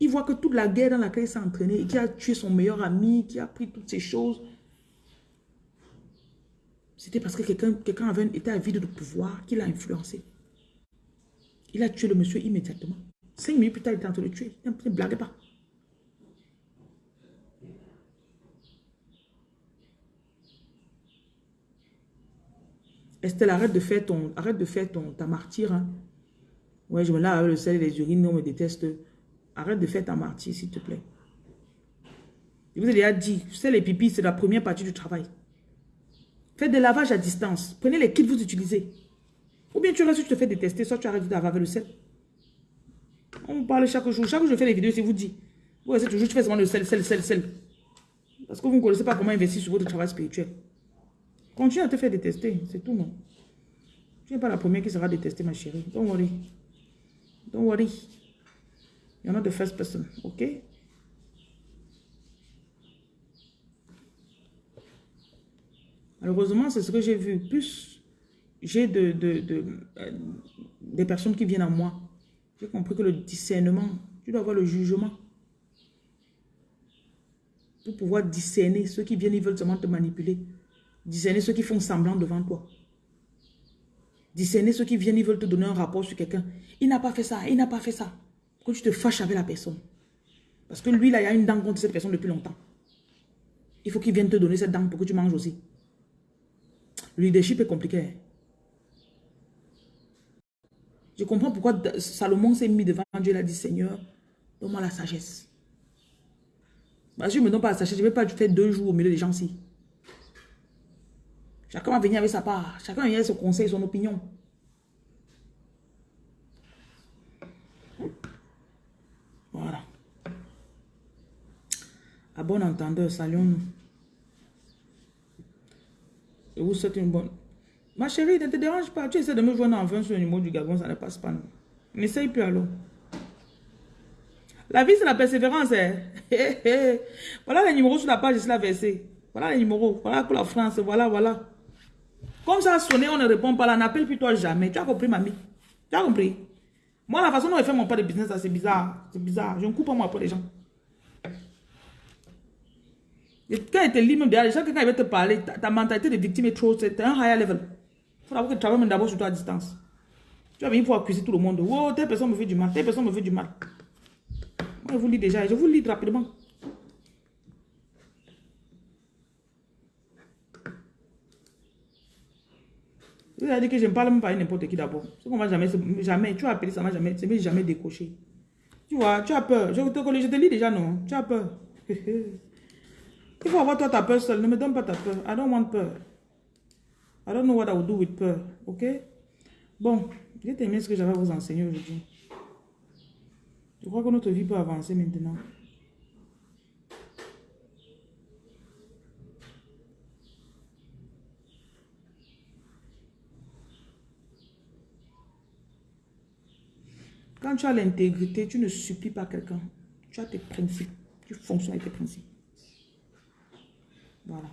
Il voit que toute la guerre dans laquelle il s'est entraîné qui a tué son meilleur ami, qui a pris toutes ces choses, c'était parce que quelqu'un quelqu'un avait été avide de pouvoir qui l'a influencé. Il a tué le monsieur immédiatement. Cinq minutes plus tard, il était en train de le tuer. Il ne blague pas. Estelle, arrête de faire ton, de faire ton, ta martyr. Hein. Ouais, je me lave le sel et les urines, on me déteste. Arrête de faire ta martyr, s'il te plaît. Je vous ai déjà dit, c'est les pipis, c'est la première partie du travail. Faites des lavages à distance. Prenez les kits que vous utilisez. Ou bien tu restes, tu te fais détester, soit tu arrêtes de laver le sel. On parle chaque jour. Chaque jour, je fais les vidéos, c'est vous dit. Vous restez toujours, tu fais seulement le sel, sel, sel, sel. Parce que vous ne connaissez pas comment investir sur votre travail spirituel. Continue à te faire détester, c'est tout, non? Tu n'es pas la première qui sera détestée, ma chérie. Don't worry. Don't worry. You're not the first person, ok? Malheureusement, c'est ce que j'ai vu. Plus j'ai de, de, euh, des personnes qui viennent à moi, j'ai compris que le discernement, tu dois avoir le jugement. Pour pouvoir discerner ceux qui viennent, ils veulent seulement te manipuler. Discerner ceux qui font semblant devant toi. Discerner ceux qui viennent, ils veulent te donner un rapport sur quelqu'un. Il n'a pas fait ça, il n'a pas fait ça. Que tu te fâches avec la personne? Parce que lui, là, il a une dent contre cette personne depuis longtemps. Il faut qu'il vienne te donner cette dent pour que tu manges aussi. Le leadership est compliqué. Hein. Je comprends pourquoi Salomon s'est mis devant Dieu et a dit, Seigneur, donne-moi la sagesse. Parce que je ne me donne pas la sagesse, je ne vais pas faire deux jours au milieu des gens ici. Chacun va venir avec sa part. Chacun vient son conseil, son opinion. Voilà. À bon entendeur, saluons-nous. Je vous souhaite une bonne... Ma chérie, ne te dérange pas. Tu essaies de me joindre enfin sur le numéro du Gabon, ça ne passe pas. N'essaye plus alors. La vie, c'est la persévérance. Hein. voilà les numéros sur la page, je la. Voilà les numéros. Voilà pour la France. Voilà, voilà. Comme ça sonné, on ne répond pas là. N'appelle plus toi jamais. Tu as compris, mamie? Tu as compris? Moi, la façon dont je fais mon pas de business, c'est bizarre. C'est bizarre. Je ne coupe pas moi pour les gens. Quand il te lit même derrière, chaque quand il va te parler, ta, mentalité de victime est trop, c'est un higher level. Il faut que tu travailles d'abord sur toi à distance. Tu vas venir pour accuser tout le monde. Oh, telle personne me fait du mal, telle personne me fait du mal. Moi, je vous lis déjà, je vous lis rapidement. Dit que je ne parle même pas à n'importe qui d'abord. Ce qu'on va jamais, jamais, tu as appelé, ça m'a jamais, ça jamais décoché. Tu vois, tu as peur. Je te, je te lis déjà, non? Tu as peur. Il faut avoir toi ta peur seule. Ne me donne pas ta peur. I don't want peur. I don't know what I will do with peur. Ok? Bon, j'ai terminé ce que j'avais à vous enseigner aujourd'hui. Je crois que notre vie peut avancer maintenant. Quand tu as l'intégrité, tu ne supplies pas quelqu'un. Tu as tes principes. Tu fonctionnes avec tes principes. Voilà.